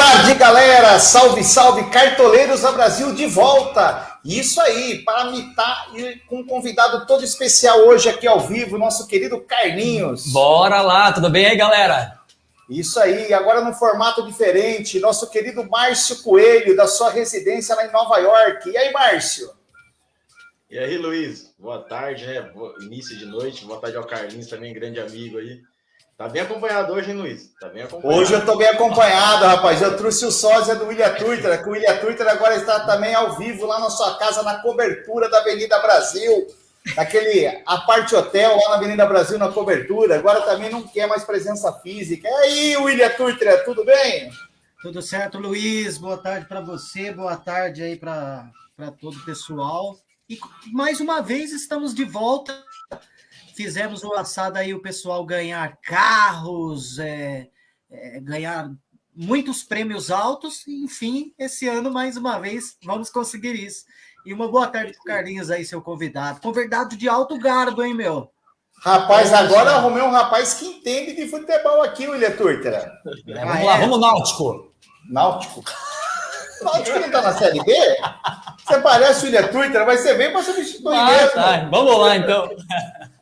Boa tarde, galera! Salve, salve, cartoleiros da Brasil de volta! Isso aí, para mitar e com um convidado todo especial hoje aqui ao vivo, nosso querido Carlinhos. Bora lá, tudo bem aí, galera? Isso aí, agora num formato diferente, nosso querido Márcio Coelho, da sua residência lá em Nova York. E aí, Márcio? E aí, Luiz? Boa tarde, né? Início de noite. Boa tarde ao Carlinhos, também grande amigo aí. Tá bem acompanhado hoje, hein, Luiz? Tá bem acompanhado. Hoje eu tô bem acompanhado, rapaz. Eu trouxe o sósia do William Twitter, que o William Twitter agora está também ao vivo lá na sua casa, na cobertura da Avenida Brasil, naquele aparte hotel lá na Avenida Brasil, na cobertura. Agora também não quer mais presença física. E aí, William Twitter, tudo bem? Tudo certo, Luiz. Boa tarde para você, boa tarde aí para todo o pessoal. E mais uma vez estamos de volta fizemos o assado aí o pessoal ganhar carros, é, é, ganhar muitos prêmios altos, enfim, esse ano, mais uma vez, vamos conseguir isso. E uma boa tarde para o Carlinhos aí, seu convidado. Convidado de alto garbo, hein, meu? Rapaz, agora arrumei um rapaz que entende de futebol aqui, William Turtera. É, vamos lá, vamos Náutico. Náutico? Náutico não tá na Série B? Você parece o William Twitter, mas você vem para substituir ah, mesmo. Tá. Vamos lá, então.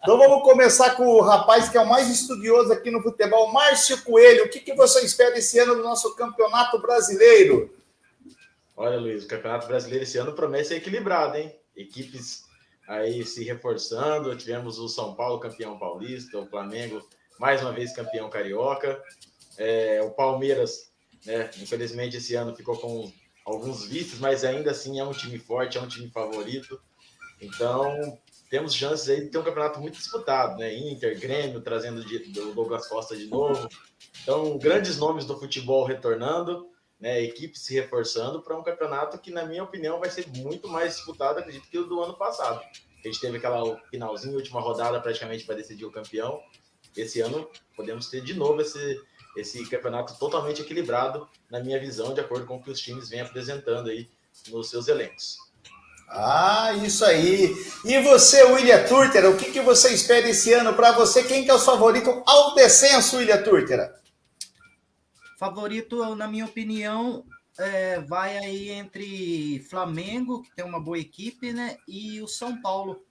Então vamos começar com o rapaz que é o mais estudioso aqui no futebol, Márcio Coelho. O que, que você espera esse ano do nosso campeonato brasileiro? Olha, Luiz, o campeonato brasileiro esse ano promete ser equilibrado, hein? Equipes aí se reforçando. Tivemos o São Paulo campeão paulista, o Flamengo mais uma vez campeão carioca. É, o Palmeiras, né, infelizmente, esse ano ficou com alguns vícios, mas ainda assim é um time forte, é um time favorito. Então, temos chances aí de ter um campeonato muito disputado, né? Inter, Grêmio, trazendo o Douglas Costa de novo. Então, grandes nomes do futebol retornando, né? Equipe se reforçando para um campeonato que, na minha opinião, vai ser muito mais disputado, acredito, que o do ano passado. A gente teve aquela finalzinha, última rodada praticamente para decidir o campeão. Esse ano podemos ter de novo esse, esse campeonato totalmente equilibrado, na minha visão, de acordo com o que os times vêm apresentando aí nos seus elencos. Ah, isso aí. E você, William Turtera, o que, que você espera esse ano para você? Quem que é o favorito ao descenso, William Turtera? Favorito, na minha opinião, é, vai aí entre Flamengo, que tem uma boa equipe, né? E o São Paulo.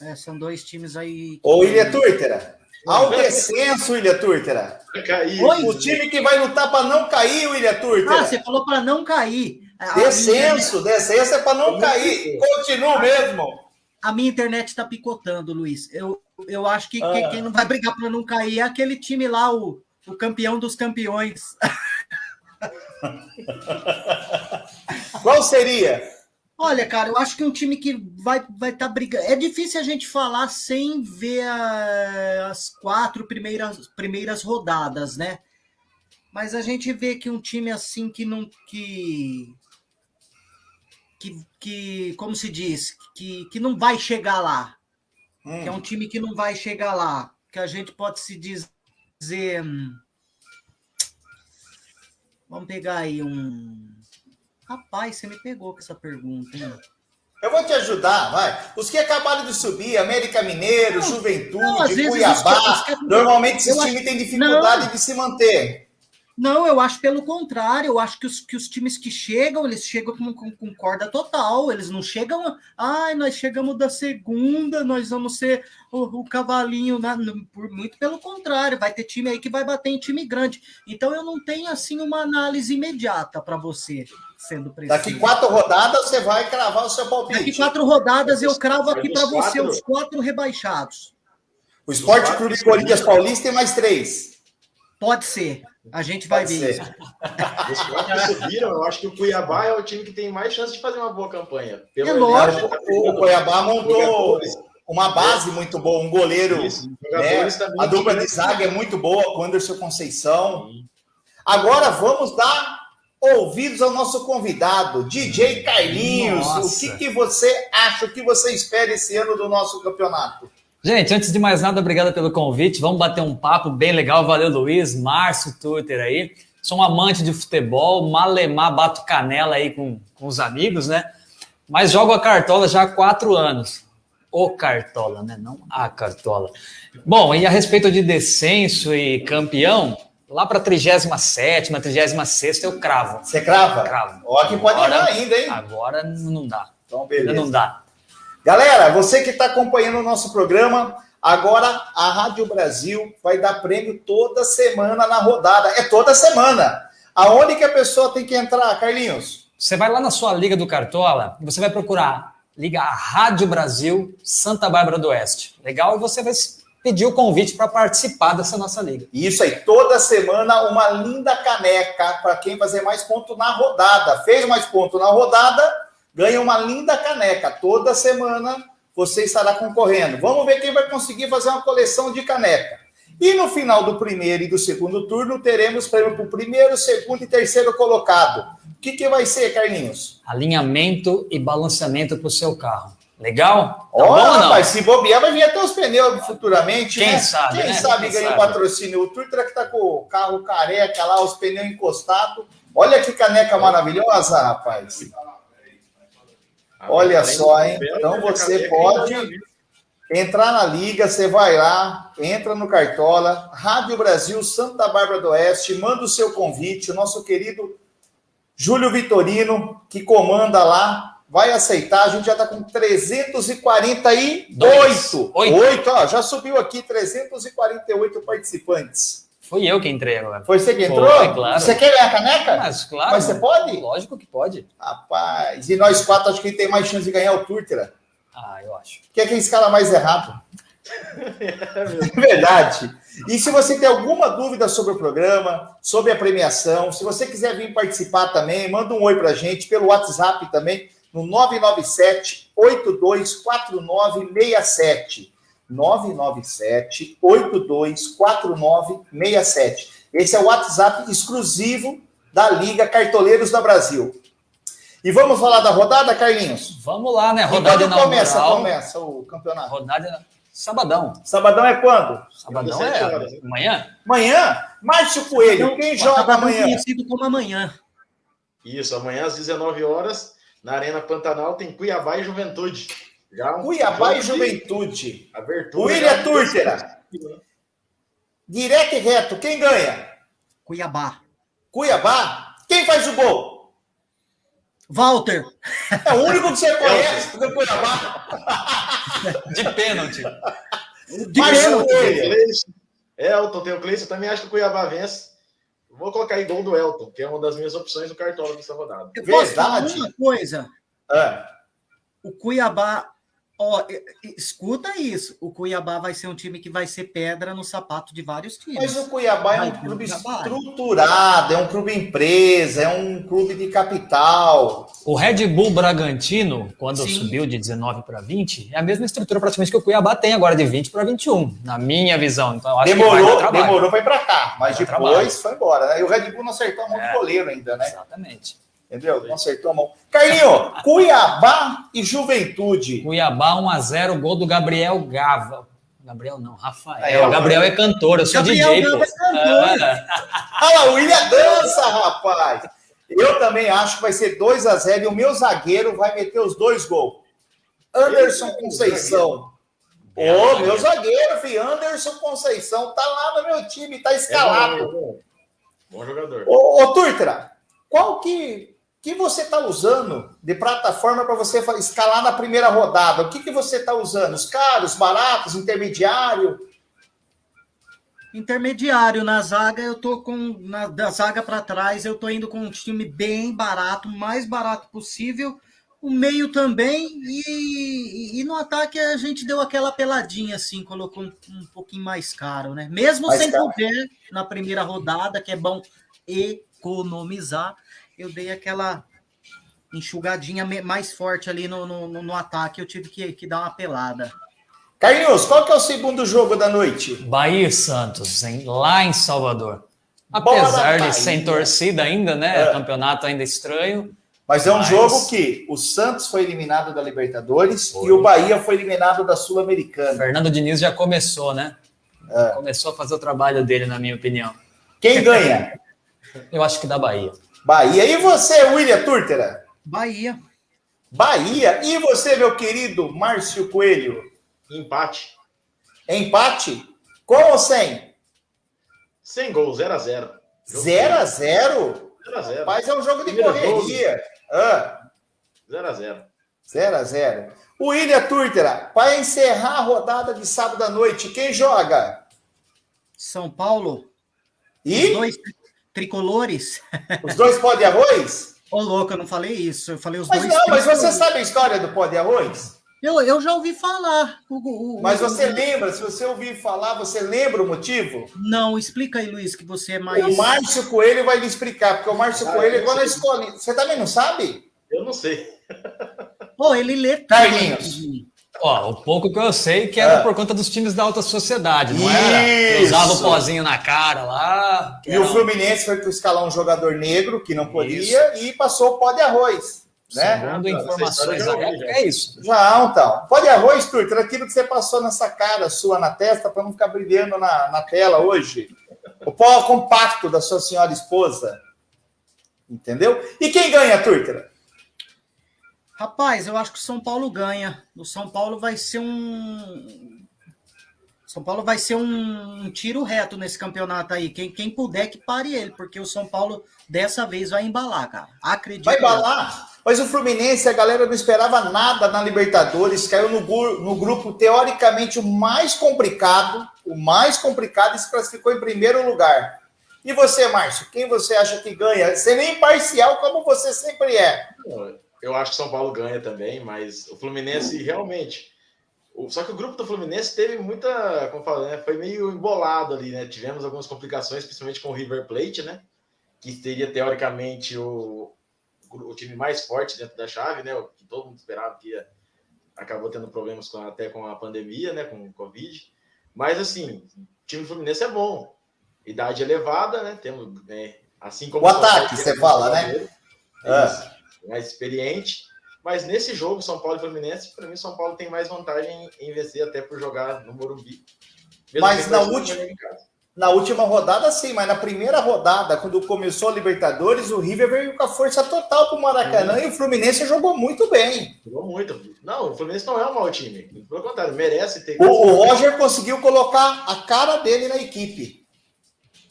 É, são dois times aí. Ô, William Turtera, ao descenso, William Turtera. Cair. O time que vai lutar para não cair, William Turtera. Ah, você falou para não cair. Descenso, minha... descenso é para não cair. Continua mesmo. A minha internet está picotando, Luiz. Eu, eu acho que ah. quem não vai brigar para não cair é aquele time lá, o, o campeão dos campeões. Qual seria? Olha, cara, eu acho que um time que vai vai estar tá brigando. É difícil a gente falar sem ver a, as quatro primeiras, primeiras rodadas, né? Mas a gente vê que um time assim que não que que, que como se diz, que, que não vai chegar lá. Hum. Que é um time que não vai chegar lá. Que a gente pode se dizer. Hum, vamos pegar aí um. Rapaz, você me pegou com essa pergunta, hein? Eu vou te ajudar, vai. Os que acabaram de subir, América Mineiro, não, Juventude, não, Cuiabá, que, normalmente esses times têm dificuldade não. de se manter. Não, eu acho pelo contrário. Eu acho que os, que os times que chegam, eles chegam com, com, com corda total. Eles não chegam. Ai, nós chegamos da segunda, nós vamos ser o, o cavalinho. Na, no, por, muito pelo contrário, vai ter time aí que vai bater em time grande. Então eu não tenho assim uma análise imediata para você, sendo preciso. Daqui quatro rodadas você vai cravar o seu palpite. Daqui quatro rodadas eu cravo aqui para você os quatro rebaixados. O Esporte Clube Corinthians Paulista tem mais três. Pode ser. A gente vai Pode ver ser. isso. Os quatro subiram, eu acho que o Cuiabá é o time que tem mais chance de fazer uma boa campanha. Pelo é lógico. Tá o Cuiabá montou uma base muito boa, um goleiro. Isso, né? A dupla de zaga é muito boa com Anderson Conceição. Agora vamos dar ouvidos ao nosso convidado, DJ Carlinhos. Nossa. O que, que você acha, o que você espera esse ano do nosso campeonato? Gente, antes de mais nada, obrigado pelo convite. Vamos bater um papo bem legal. Valeu, Luiz, Márcio, Twitter aí. Sou um amante de futebol, malemar, bato canela aí com, com os amigos, né? Mas jogo a cartola já há quatro anos. O cartola, né? Não a cartola. Bom, e a respeito de descenso e campeão, lá para 37, 36 eu cravo. Você crava? Cravo. Ó, que pode agora, ainda, hein? Agora não dá. Então, beleza. Ainda não dá. Galera, você que está acompanhando o nosso programa, agora a Rádio Brasil vai dar prêmio toda semana na rodada. É toda semana. Aonde que a pessoa tem que entrar, Carlinhos? Você vai lá na sua Liga do Cartola e você vai procurar Liga a Rádio Brasil Santa Bárbara do Oeste. Legal? E você vai pedir o convite para participar dessa nossa liga. Isso aí, toda semana uma linda caneca para quem fazer mais ponto na rodada. Fez mais ponto na rodada, ganha uma linda caneca. Toda semana você estará concorrendo. Vamos ver quem vai conseguir fazer uma coleção de caneca. E no final do primeiro e do segundo turno, teremos prêmio para o primeiro, segundo e terceiro colocado. O que, que vai ser, Carlinhos? Alinhamento e balanceamento para o seu carro. Legal? Tá tá rapaz, se bobear, vai vir até os pneus futuramente. Quem né? sabe? Quem né? sabe ganha o patrocínio. O Turtra que tá com o carro careca lá, os pneus encostados. Olha que caneca maravilhosa, rapaz. Olha só, hein? Então você pode entrar na liga, você vai lá, entra no Cartola, Rádio Brasil, Santa Bárbara do Oeste, manda o seu convite, o nosso querido Júlio Vitorino, que comanda lá, vai aceitar. A gente já está com 348. Oito. Oito, ó, já subiu aqui 348 participantes. Foi eu que entrei agora. Foi você que entrou? Foi, claro. Você quer ganhar a caneca? Mas, claro. Mas você pode? Lógico que pode. Rapaz, e nós quatro acho que tem mais chance de ganhar o Turtera. Ah, eu acho. Que é quem escala mais errado. é verdade. E se você tem alguma dúvida sobre o programa, sobre a premiação, se você quiser vir participar também, manda um oi pra gente pelo WhatsApp também, no 997 824967. 997 824967. Esse é o WhatsApp exclusivo da Liga Cartoleiros da Brasil. E vamos falar da rodada, Carlinhos? Vamos lá, né? Rodada quando começa, começa o campeonato? Rodada sabadão. Sabadão é quando? Sabadão é horas. amanhã? Amanhã? Márcio Coelho, quem joga amanhã? conhecido como amanhã. Isso, amanhã às 19 horas na Arena Pantanal tem Cuiabá e Juventude. Já um Cuiabá e Juventude. Abertura. William Turtera. Direto e reto, quem ganha? Cuiabá. Cuiabá? Quem faz o gol? Walter. É o único que você conhece do Cuiabá. De pênalti. De pênalti. Elton, tem o Cleiton, também acho que o Cuiabá vence. Vou colocar aí gol do Elton, que é uma das minhas opções do Cartola dessa rodada. Eu posso Verdade. uma coisa? É. O Cuiabá, ó, escuta isso. O Cuiabá vai ser um time que vai ser pedra no sapato de vários times. Mas o Cuiabá é um clube estruturado, é um clube empresa, é um clube de capital. O Red Bull Bragantino, quando Sim. subiu de 19 para 20, é a mesma estrutura praticamente que o Cuiabá tem agora de 20 para 21, na minha visão. Então, demorou, demorou para ir para cá, mas depois trabalho. foi embora. Né? E o Red Bull não acertou a mão é, do goleiro ainda, né? Exatamente. Entendeu? Não acertou a mão. Carlinho, Cuiabá e Juventude. Cuiabá 1x0, gol do Gabriel Gava. Gabriel não, Rafael. É, Gabriel é cantor, eu sou Gabriel DJ. Gava é cantor. É. Olha lá, o William dança, rapaz. Eu também acho que vai ser 2 a 0 e o meu zagueiro vai meter os dois gols. Anderson Conceição. Ô, oh, meu zagueiro, filho, Anderson Conceição, tá lá no meu time, tá escalado. É bom, bom, jogador. Ô, ô Turtra, qual que, que você tá usando de plataforma para você escalar na primeira rodada? O que, que você tá usando? Os caros, baratos, intermediário? Intermediário na zaga, eu tô com na, da zaga para trás, eu tô indo com um time bem barato, mais barato possível. O meio também e, e no ataque a gente deu aquela peladinha assim, colocou um, um pouquinho mais caro, né? Mesmo mais sem poder na primeira rodada, que é bom economizar, eu dei aquela enxugadinha mais forte ali no, no, no ataque, eu tive que, que dar uma pelada. Carlinhos, qual que é o segundo jogo da noite? Bahia e Santos, hein? lá em Salvador. Apesar de sem torcida ainda, né? É. Campeonato ainda estranho. Mas é um mas... jogo que o Santos foi eliminado da Libertadores foi. e o Bahia foi eliminado da Sul-Americana. Fernando Diniz já começou, né? É. Começou a fazer o trabalho dele, na minha opinião. Quem ganha? Eu acho que da Bahia. Bahia. E você, William Turtera? Bahia. Bahia. E você, meu querido Márcio Coelho? Empate. Empate? Com ou sem? Sem gol, 0x0. 0x0? 0x0. Mas é um jogo de Primeiro correria. 0x0. 0x0. O William Turtera, para encerrar a rodada de sábado à noite, quem joga? São Paulo. E? Os dois tricolores. Os dois pó de arroz? Ô, louco, eu não falei isso. Eu falei os mas dois. Não, mas você sabe a história do pó de arroz? Eu, eu já ouvi falar. O, o, Mas você o... lembra? Se você ouvir falar, você lembra o motivo? Não, explica aí, Luiz, que você é mais. O Márcio Coelho vai lhe explicar, porque o Márcio ah, Coelho é igual na escola. Você também não sabe? Eu não sei. Pô, ele lê. Carlinhos. Ó, o pouco que eu sei que era é. por conta dos times da alta sociedade, não era? Usava o pozinho na cara lá. E o Fluminense foi escalar um jogador negro que não podia Isso. e passou o pó de arroz. Né? Segundo informações da época, é isso. Já, então. Pode arroz, Turter, aquilo que você passou nessa cara sua na testa para não ficar brilhando na, na tela hoje. O pó compacto da sua senhora esposa. Entendeu? E quem ganha, Turter? Rapaz, eu acho que o São Paulo ganha. O São Paulo vai ser um. São Paulo vai ser um, um tiro reto nesse campeonato aí. Quem, quem puder que pare ele, porque o São Paulo dessa vez vai embalar, cara. Acredito. Vai embalar? Mas o Fluminense, a galera não esperava nada na Libertadores, caiu no, no grupo teoricamente o mais complicado, o mais complicado e se classificou em primeiro lugar. E você, Márcio, quem você acha que ganha? Sendo imparcial como você sempre é. Eu acho que São Paulo ganha também, mas o Fluminense realmente. Só que o grupo do Fluminense teve muita, como falei, né? foi meio embolado ali, né? Tivemos algumas complicações, principalmente com o River Plate, né? Que teria teoricamente o, o time mais forte dentro da chave, né? O que todo mundo esperava que ia, acabou tendo problemas com, até com a pandemia, né? Com o Covid. Mas assim, o time do Fluminense é bom. Idade elevada, né? Temos, né? assim como o ataque, você fala, né? É. Mais experiente. Mas nesse jogo, São Paulo e Fluminense, para mim, São Paulo tem mais vantagem em vencer, até por jogar no Morumbi. Mas na última, na última rodada, sim, mas na primeira rodada, quando começou a Libertadores, o River veio com a força total para o Maracanã e o Fluminense jogou muito bem. Jogou muito. Não, o Fluminense não é um mau time. Pelo contrário, merece ter. O, o Roger conseguiu colocar a cara dele na equipe.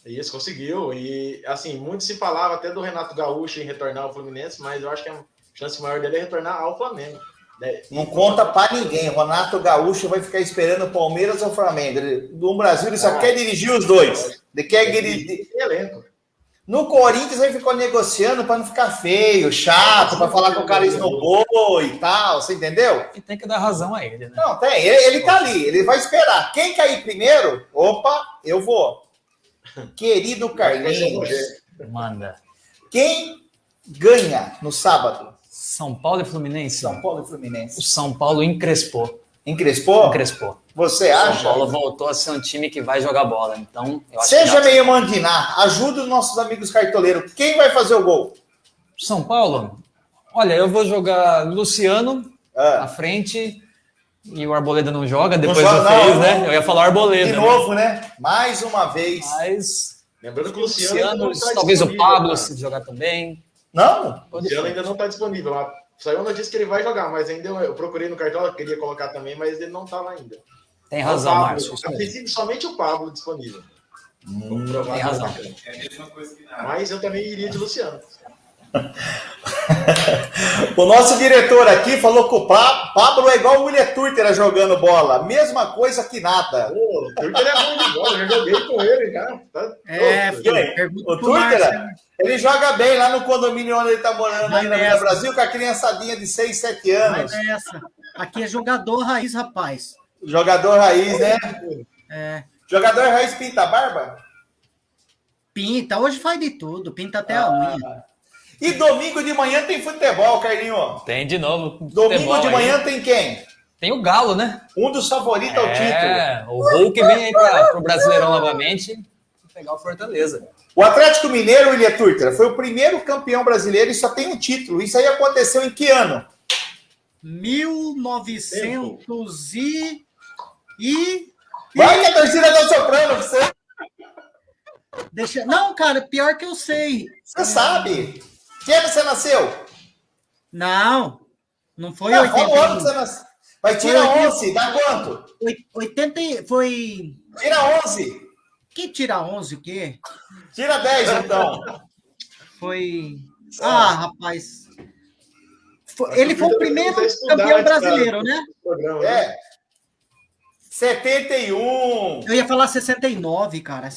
Isso, conseguiu. E, assim, muito se falava até do Renato Gaúcho em retornar ao Fluminense, mas eu acho que a chance maior dele é retornar ao Flamengo. Né? Não conta para ninguém. Renato Gaúcho vai ficar esperando o Palmeiras ou o Flamengo. no Brasil, ele só ah, quer dirigir os dois. Ele quer é, dirigir. No Corinthians, ele ficou negociando para não ficar feio, chato, para falar que o cara esnobou e tal. Você entendeu? E tem que dar razão a ele, né? Não, tem. Ele, ele tá ali. Ele vai esperar. Quem cair primeiro, opa, eu vou. Querido Carlinhos. Manda. Quem ganha no sábado? São Paulo e Fluminense? São Paulo e Fluminense. O São Paulo encrespou. Encrespou? Encrespou. Você acha? São Paulo voltou a ser um time que vai jogar bola. Então, Seja meio mandinar. Ajuda os nossos amigos cartoleiros. Quem vai fazer o gol? São Paulo? Olha, eu vou jogar Luciano ah. à frente. E o Arboleda não joga, depois não, joga, fez, não, né? Eu ia falar Arboleda. De né? novo, né? né? Mais uma vez. Mas. Lembrando que o Luciano. Luciano talvez o Pablo se jogar também. Não? O Luciano ainda não está disponível. Saiu uma notícia que ele vai jogar, mas ainda eu procurei no cartão, queria colocar também, mas ele não estava ainda. Tem razão, Márcio. Somente o Pablo disponível. Hum, tem razão. É a mesma coisa que nada. Mas eu também iria de Luciano. o nosso diretor aqui falou que o Pablo é igual o William Turter jogando bola. Mesma coisa que nada. o Turter é bom de bola, já joguei com ele já. Tá é, o Turter, ele joga bem lá no condomínio onde ele está morando aí na Brasil com a criançadinha de 6, 7 anos. Vai nessa. Aqui é jogador raiz, rapaz. Jogador raiz, né? É. Jogador raiz pinta a barba? Pinta, hoje faz de tudo, pinta até ah. a unha. E domingo de manhã tem futebol, Carlinho. Tem de novo. Domingo de manhã aí. tem quem? Tem o Galo, né? Um dos favoritos é, ao título. É, o Hulk vem aí para o Brasileirão novamente pegar o Fortaleza. O Atlético Mineiro, William Turtra, foi o primeiro campeão brasileiro e só tem um título. Isso aí aconteceu em que ano? 1900 e... e... Vai que a torcida tá soprando você. Deixa... Não, cara, pior que eu sei. Você é... sabe. Que ano você nasceu? Não, não foi não, 80. Qual ano você nasceu? Vai, tira 11, dá quanto? 80, foi... Tira 11. Que tira 11 o quê? Tira 10, então. Foi. Ah, rapaz. Foi... Ele foi o primeiro campeão brasileiro, né? É. 71. Eu ia falar 69, cara.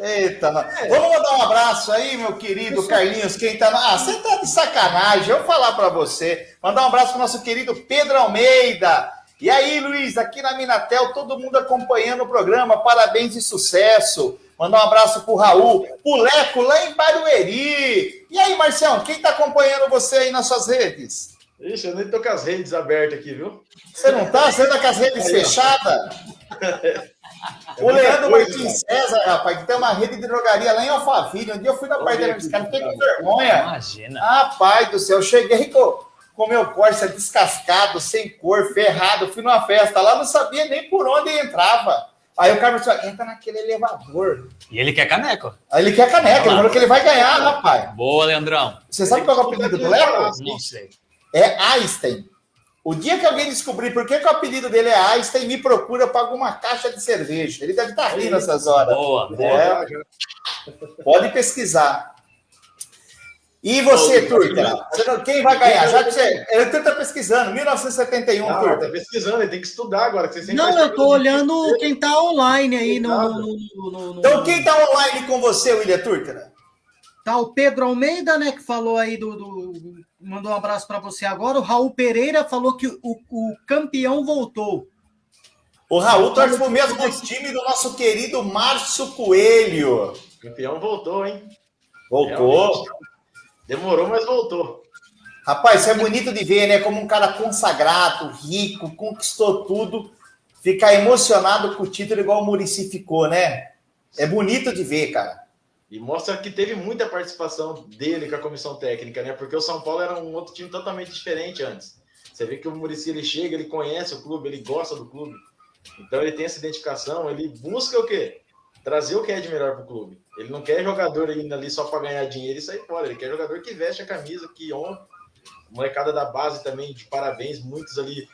Eita, é. vamos mandar um abraço aí, meu querido Carlinhos. Quem tá. Ah, você tá de sacanagem. Eu vou falar para você. Mandar um abraço pro nosso querido Pedro Almeida. E aí, Luiz, aqui na Minatel, todo mundo acompanhando o programa. Parabéns e sucesso. Mandar um abraço pro Raul, pro Leco lá em Barueri. E aí, Marcião, quem tá acompanhando você aí nas suas redes? Ixi, eu nem tô com as redes abertas aqui, viu? Você não tá? Você tá com as redes fechadas? O Leandro Martins César, rapaz, que tem uma rede de drogaria lá em Alphaville. Um dia eu fui na parte desse cara, fiquei com vergonha. Imagina. Rapaz do céu, eu cheguei com com meu Corsa descascado, sem cor, ferrado. Fui numa festa lá, não sabia nem por onde entrava. Aí o cara falou, entra naquele elevador. E ele quer caneco. Aí ele quer caneco, ele falou que ele vai ganhar, rapaz. Boa, Leandrão. Você sabe qual é o apelido do Léo? Não sei. É Einstein. O dia que alguém descobrir por que, que o apelido dele é Einstein, me procura para alguma caixa de cerveja. Ele deve estar rindo nessas horas. Boa, é. Pode pesquisar. E você, Turca? Quem vai ganhar? Já que você. Ele está pesquisando, 1971, não, Turca. Está pesquisando, ele tem que estudar agora. Que você não, eu estou olhando quem está online aí no, no, no, no, Então, quem está online com você, William Turca? Tá o Pedro Almeida, né, que falou aí do. do mandou um abraço para você agora. O Raul Pereira falou que o, o campeão voltou. O Raul torce para o mesmo time do nosso querido Márcio Coelho. O campeão voltou, hein? Voltou. Realmente. Demorou, mas voltou. Rapaz, isso é bonito de ver, né? Como um cara consagrado, rico, conquistou tudo, ficar emocionado com o título igual o Murici ficou, né? É bonito de ver, cara. E mostra que teve muita participação dele com a comissão técnica, né? Porque o São Paulo era um outro time totalmente diferente antes. Você vê que o Murici ele chega, ele conhece o clube, ele gosta do clube. Então ele tem essa identificação, ele busca o quê? Trazer o que é de melhor para o clube. Ele não quer jogador indo ali só para ganhar dinheiro e sair fora. Ele quer jogador que veste a camisa, que honra. Molecada da base também, de parabéns. Muitos ali,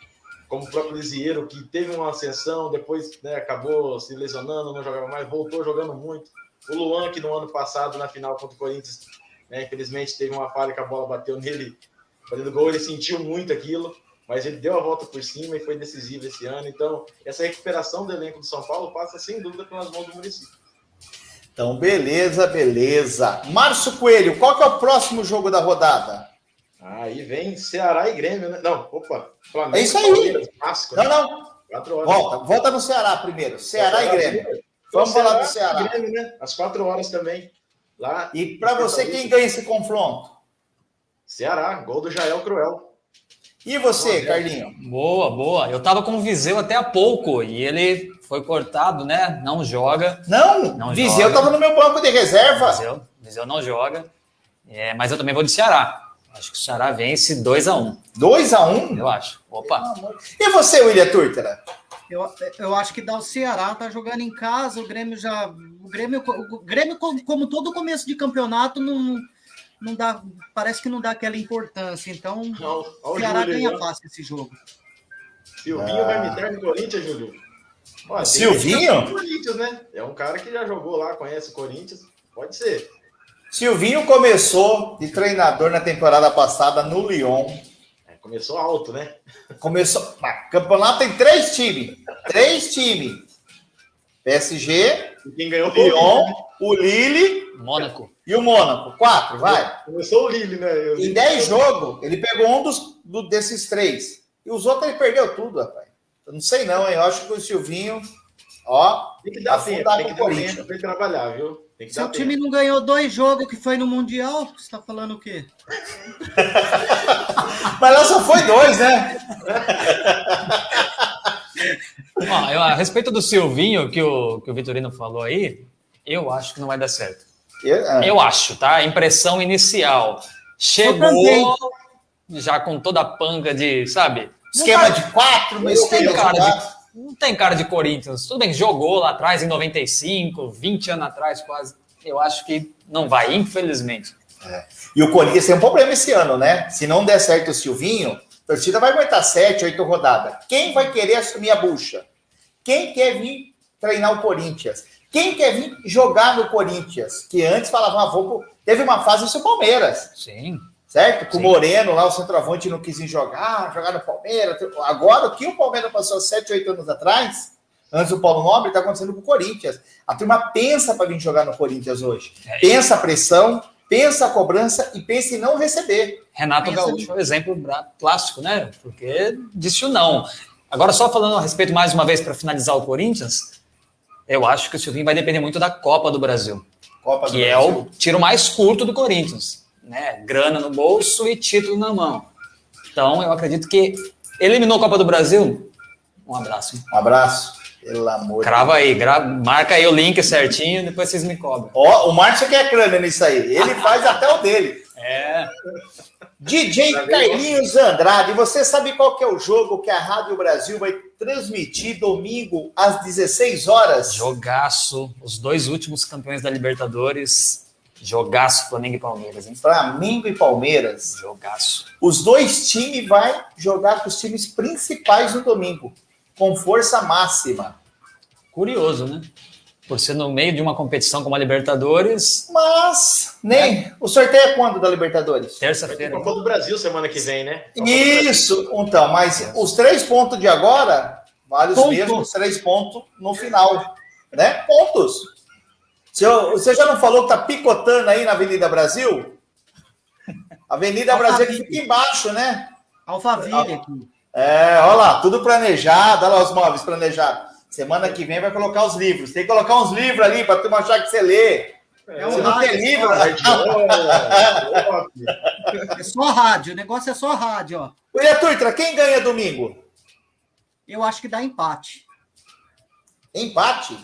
como o próprio Lisieiro, que teve uma ascensão, depois né, acabou se lesionando, não jogava mais, voltou jogando muito. O Luan, que no ano passado, na final contra o Corinthians, né, infelizmente teve uma falha que a bola bateu nele, fazendo gol, ele sentiu muito aquilo, mas ele deu a volta por cima e foi decisivo esse ano. Então, essa recuperação do elenco do São Paulo passa sem dúvida pelas mãos do município. Então, beleza, beleza. Márcio Coelho, qual que é o próximo jogo da rodada? Aí vem Ceará e Grêmio, né? Não, opa, Flamengo. É isso aí. Não, né? não. Horas. Volta, volta no Ceará primeiro. Ceará, Ceará e Grêmio. Vamos Ceará falar do Ceará. Grêmio, né? Às quatro horas também. Lá. E para você, quem ganha esse confronto? Ceará, gol do Jael Cruel. E você, Carlinho? Boa, boa. Eu tava com o Viseu até há pouco e ele foi cortado, né? Não joga. Não, não Viseu estava no meu banco de reserva. Viseu, Viseu não joga. É, mas eu também vou de Ceará. Acho que o Ceará vence 2x1. 2x1? Um? Eu acho. Opa. E você, William Turtera? Eu, eu acho que dá o Ceará, tá jogando em casa, o Grêmio já. O Grêmio, o Grêmio como todo começo de campeonato, não, não dá. Parece que não dá aquela importância. Então, o Ceará ganha fácil esse jogo. Silvinho ah. vai me dar no Corinthians, Júlio. Olha, Silvinho? Corinthians, né? É um cara que já jogou lá, conhece o Corinthians. Pode ser. Silvinho começou de treinador na temporada passada no Lyon. É, começou alto, né? Começou. Mas, campeonato tem três times. Três times. PSG, quem ganhou Lyon, o Lille, Mônaco. E o Mônaco. Quatro, vai. Começou o Lille, né? Eu em dez jogos, ele pegou um dos, do, desses três. E os outros ele perdeu tudo, rapaz. Eu não sei não, hein? Eu acho que o Silvinho, ó, tem que dar tempo, tem que dar tempo pra trabalhar, viu? Tem que Seu time tempo. não ganhou dois jogos que foi no Mundial, você tá falando o quê? Mas lá só foi dois, né? Ó, eu, a respeito do Silvinho, que o, que o Vitorino falou aí, eu acho que não vai dar certo. Eu, eu acho, tá? Impressão inicial. Chegou já com toda a panga de, sabe? Esquema de quatro, mas esquema de cara de, Não tem cara de Corinthians. Tudo bem que jogou lá atrás em 95, 20 anos atrás quase. Eu acho que não vai, infelizmente. É. E o Corinthians tem um problema esse ano, né? Se não der certo o Silvinho, a torcida vai aguentar sete, oito rodadas. Quem vai querer assumir a bucha? Quem quer vir treinar o Corinthians? Quem quer vir jogar no Corinthians? Que antes falavam, ah, vou... teve uma fase isso o Palmeiras. Sim. Certo? Com o Moreno lá, o centroavante não quis ir jogar, jogar no Palmeiras. Agora, o que o Palmeiras passou 7, 8 anos atrás, antes do Paulo Nobre, está acontecendo com o Corinthians. A turma pensa para vir jogar no Corinthians hoje. É pensa a pressão, pensa a cobrança e pensa em não receber. Renato Gaúcho é um exemplo clássico, né? Porque disse o não. Agora, só falando a respeito mais uma vez para finalizar o Corinthians, eu acho que o Silvinho vai depender muito da Copa do Brasil. Copa do que Brasil. é o tiro mais curto do Corinthians. Né? Grana no bolso e título na mão. Então, eu acredito que eliminou a Copa do Brasil. Um abraço. Um abraço. Pelo amor Crava aí, grava, marca aí o link certinho, depois vocês me cobram. Ó, o Márcio quer crânio nisso aí. Ele faz até o dele. É. DJ Carlinhos Andrade, você sabe qual que é o jogo que a Rádio Brasil vai transmitir domingo às 16 horas? Jogaço, os dois últimos campeões da Libertadores. Jogaço, Flamengo e Palmeiras, hein? Flamengo e Palmeiras. Jogaço. Os dois times vai jogar com os times principais no domingo, com força máxima. Curioso, né? Por ser no meio de uma competição como a Libertadores. Mas nem. É. O sorteio é quando da Libertadores? Terça-feira. Copa do Brasil semana que vem, né? Isso, então, mas os três pontos de agora valem os mesmos três pontos no final. Né? Pontos. Você já não falou que tá picotando aí na Avenida Brasil? Avenida Brasil que fica embaixo, né? Alphaville aqui. É, olha lá, tudo planejado, olha lá os móveis planejados. Semana que vem vai colocar os livros. Tem que colocar uns livros ali para tu achar que você lê. É, Se não tem livro. É só rádio. O negócio é só rádio, ó. William Turtra, quem ganha domingo? Eu acho que dá empate. Empate?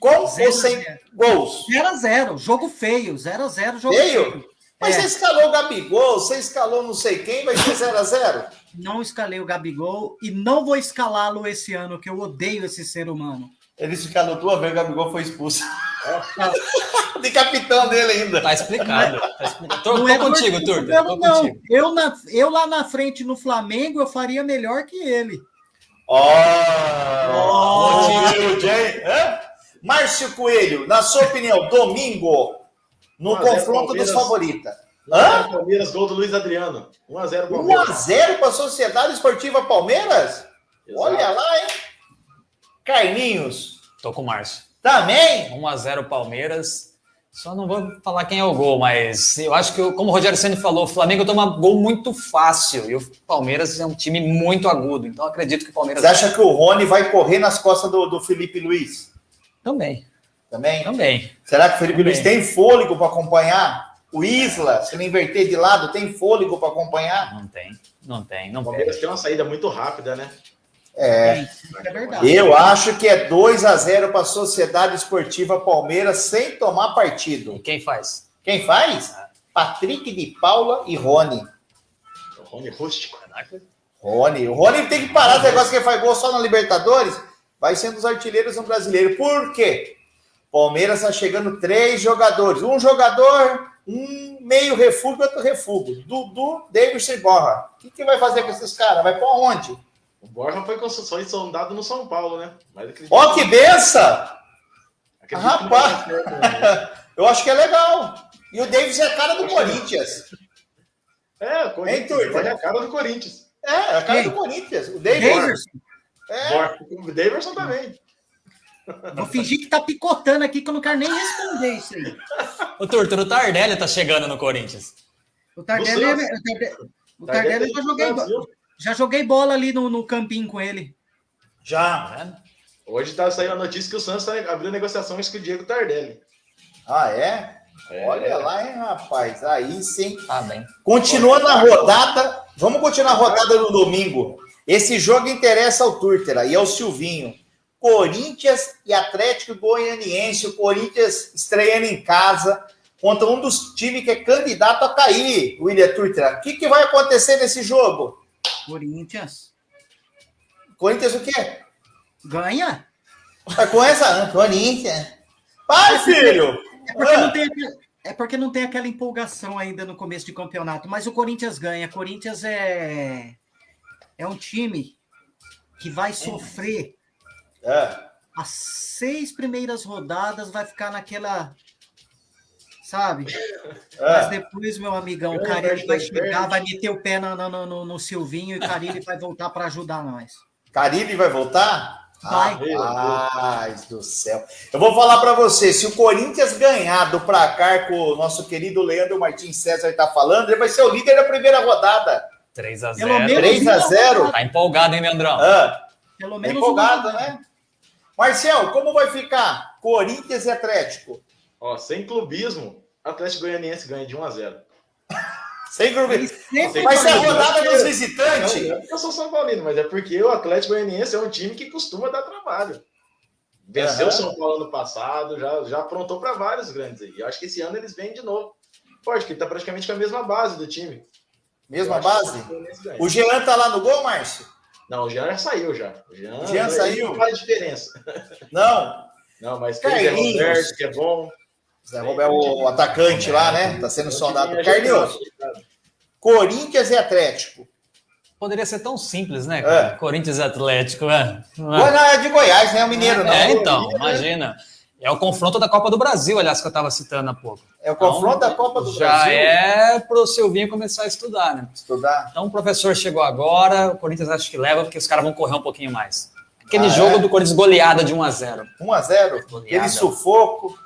Com zero ou sem zero. gols? 0x0. Jogo feio. 0x0, jogo feio. feio. Mas é. você escalou o Gabigol, você escalou não sei quem, vai ser 0x0? Não escalei o Gabigol e não vou escalá-lo esse ano, que eu odeio esse ser humano. Ele escalou duas vezes, o Gabigol foi expulso. De capitão dele ainda. Tá explicado. Tá explicado. Tô, tô é contigo, Turta. Não, não. Eu, na, eu lá na frente no Flamengo, eu faria melhor que ele. Ó! Oh, oh, Márcio Coelho, na sua opinião, domingo, no confronto dos favoritos. Hã? Palmeiras, gol do Luiz Adriano. 1x0 Palmeiras. 1x0 para a Sociedade Esportiva Palmeiras? Exato. Olha lá, hein? Carlinhos. Tô com o Márcio. Também? 1x0 Palmeiras. Só não vou falar quem é o gol, mas eu acho que, como o Rogério Senna falou, o Flamengo toma gol muito fácil e o Palmeiras é um time muito agudo. Então acredito que o Palmeiras. Você acha que o Rony vai correr nas costas do, do Felipe Luiz? Também. Também? Também. Será que o Felipe Também. Luiz tem fôlego para acompanhar? O Isla, se ele inverter de lado, tem fôlego para acompanhar? Não tem, não tem. Não o Palmeiras tem uma saída muito rápida, né? É, é verdade. Eu acho que é 2 a 0 para a Sociedade Esportiva Palmeiras sem tomar partido. E quem faz? Quem faz? É. Patrick de Paula e Rony. Rony rústico. Rony. O Rony tem que parar esse negócio que faz gol só na Libertadores. Vai sendo os artilheiros no brasileiro. Por quê? Palmeiras está chegando três jogadores. Um jogador, um meio refúgio, outro refúgio. Dudu, Davis e Borra. O que, que vai fazer com esses caras? Vai para onde? O Borja foi construção e sondado no São Paulo, né? Ó, oh, que benção! Rapaz, né? eu acho que é legal. E o Davis é a cara do Corinthians. É, o Corinthians é a cara do Corinthians. É, é a cara Quem? do Corinthians. O Davis. É. O Davidson também. Vou fingir que tá picotando aqui que eu não quero nem responder isso aí. O Turtur, o Tardelli tá chegando no Corinthians. O Tardelli, é, o Tardelli, eu já joguei, já joguei bola ali no, no campinho com ele. Já. Tá Hoje tá saindo a notícia que o Santos tá abriu negociações com o Diego Tardelli. Ah, é? é Olha lá, hein, rapaz. Aí sim. Ah, bem. Continuando a rodada, vamos continuar a rodada no domingo. Esse jogo interessa ao Turter e ao Silvinho. Corinthians e Atlético Goianiense. O Corinthians estreando em casa contra um dos times que é candidato a cair, William Turtra. O que, que vai acontecer nesse jogo? Corinthians. Corinthians o quê? Ganha. Vai com essa? Corinthians. Vai, filho! É porque, ah. não tem, é porque não tem aquela empolgação ainda no começo de campeonato, mas o Corinthians ganha. Corinthians é, é um time que vai sofrer é. as seis primeiras rodadas vai ficar naquela. Sabe? É. Mas depois, meu amigão, o Carilli vai chegar, vai meter o pé no, no, no, no Silvinho e o Carilli vai voltar para ajudar nós. Carilli vai voltar? Vai. Rapaz do céu. Eu vou falar para você, se o Corinthians ganhar do placar com o nosso querido Leandro Martins César está falando, ele vai ser o líder da primeira rodada. 3 a 0 3 a 0 Tá empolgado, hein, Leandrão? Ah, Pelo tá menos empolgado, né? Marcel, como vai ficar Corinthians e Atlético? Ó, sem clubismo, Atlético Goianiense ganha de 1 a 0 Sem clubismo. Vai ser a rodada dos visitantes. É porque eu sou São Paulino, mas é porque o Atlético Goianiense é um time que costuma dar trabalho. Venceu o São Paulo ano passado, já, já aprontou para vários grandes aí. Eu acho que esse ano eles vêm de novo. Pode, que está praticamente com a mesma base do time. Mesma base? O Jean tá lá no gol, Márcio? Não, o Jean já saiu já. O Jean, o Jean saiu? Não faz diferença. Não. Não, mas tem o Roberto, que é bom. Zé Roberto é o atacante lá, né? Tá sendo soldado. Carlinhos, Corinthians e Atlético. Poderia ser tão simples, né? É. Corinthians e Atlético, né? Não é? é de Goiás, né? O mineiro, não. É, então, imagina. É o confronto da Copa do Brasil, aliás, que eu estava citando há pouco. É o confronto então, da Copa do já Brasil? Já é para o Silvinho começar a estudar, né? Estudar. Então o professor chegou agora, o Corinthians acho que leva, porque os caras vão correr um pouquinho mais. Aquele ah, jogo é? do Corinthians goleada de 1 a 0 1 a 0 Aquele sufoco.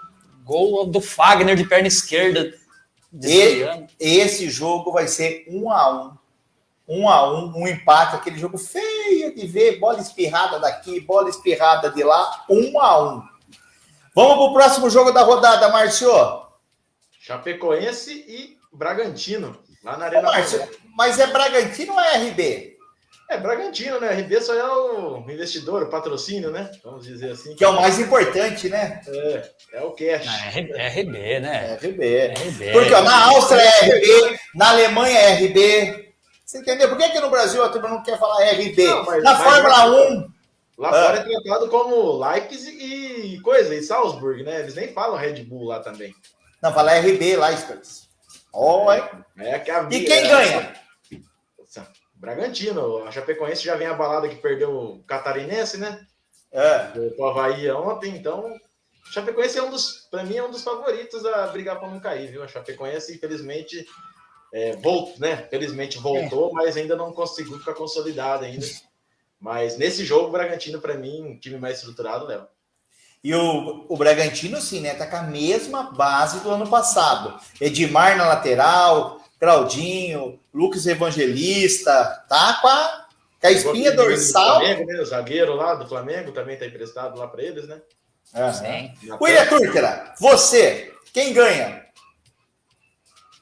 Gol do Fagner de perna esquerda. E, esse jogo vai ser 1 a 1 1 a 1 um empate, aquele jogo feio de ver, bola espirrada daqui, bola espirrada de lá, 1 a 1 Vamos para o próximo jogo da rodada, Márcio. Chapecoense e Bragantino, lá na Arena. Ô, Márcio, mas é Bragantino ou é RB? É Bragantino, né? RB só é o investidor, o patrocínio, né? Vamos dizer assim. Que é o mais importante, né? É, é o cash. é RB, né? É RB. É RB. Porque ó, na Áustria é RB, na Alemanha é RB. Você entendeu? Por que, que no Brasil a turma não quer falar RB? Não, mas, na mas, Fórmula mas, 1. Lá ah. fora é tratado como Leipzig e coisa, e Salzburg, né? Eles nem falam Red Bull lá também. Não, fala RB, Leipzig. Oh, é, é que a, e quem é, ganha? Bragantino. A Chapecoense já vem a balada que perdeu o Catarinense, né? É. O Havaí ontem, então. A Chapecoense é um dos, para mim, é um dos favoritos a brigar para não cair, viu? A Chapecoense, infelizmente, é, voltou, né? Felizmente voltou, é. mas ainda não conseguiu ficar consolidada ainda. Mas nesse jogo, o Bragantino, para mim, um time mais estruturado, leva. E o, o Bragantino, sim, né? Tá com a mesma base do ano passado. Edmar na lateral, Claudinho, Lucas Evangelista, tá com a, com a espinha dorsal. Flamengo, né? O zagueiro lá do Flamengo também tá emprestado lá para eles, né? Sim. William Turkera, você, quem ganha?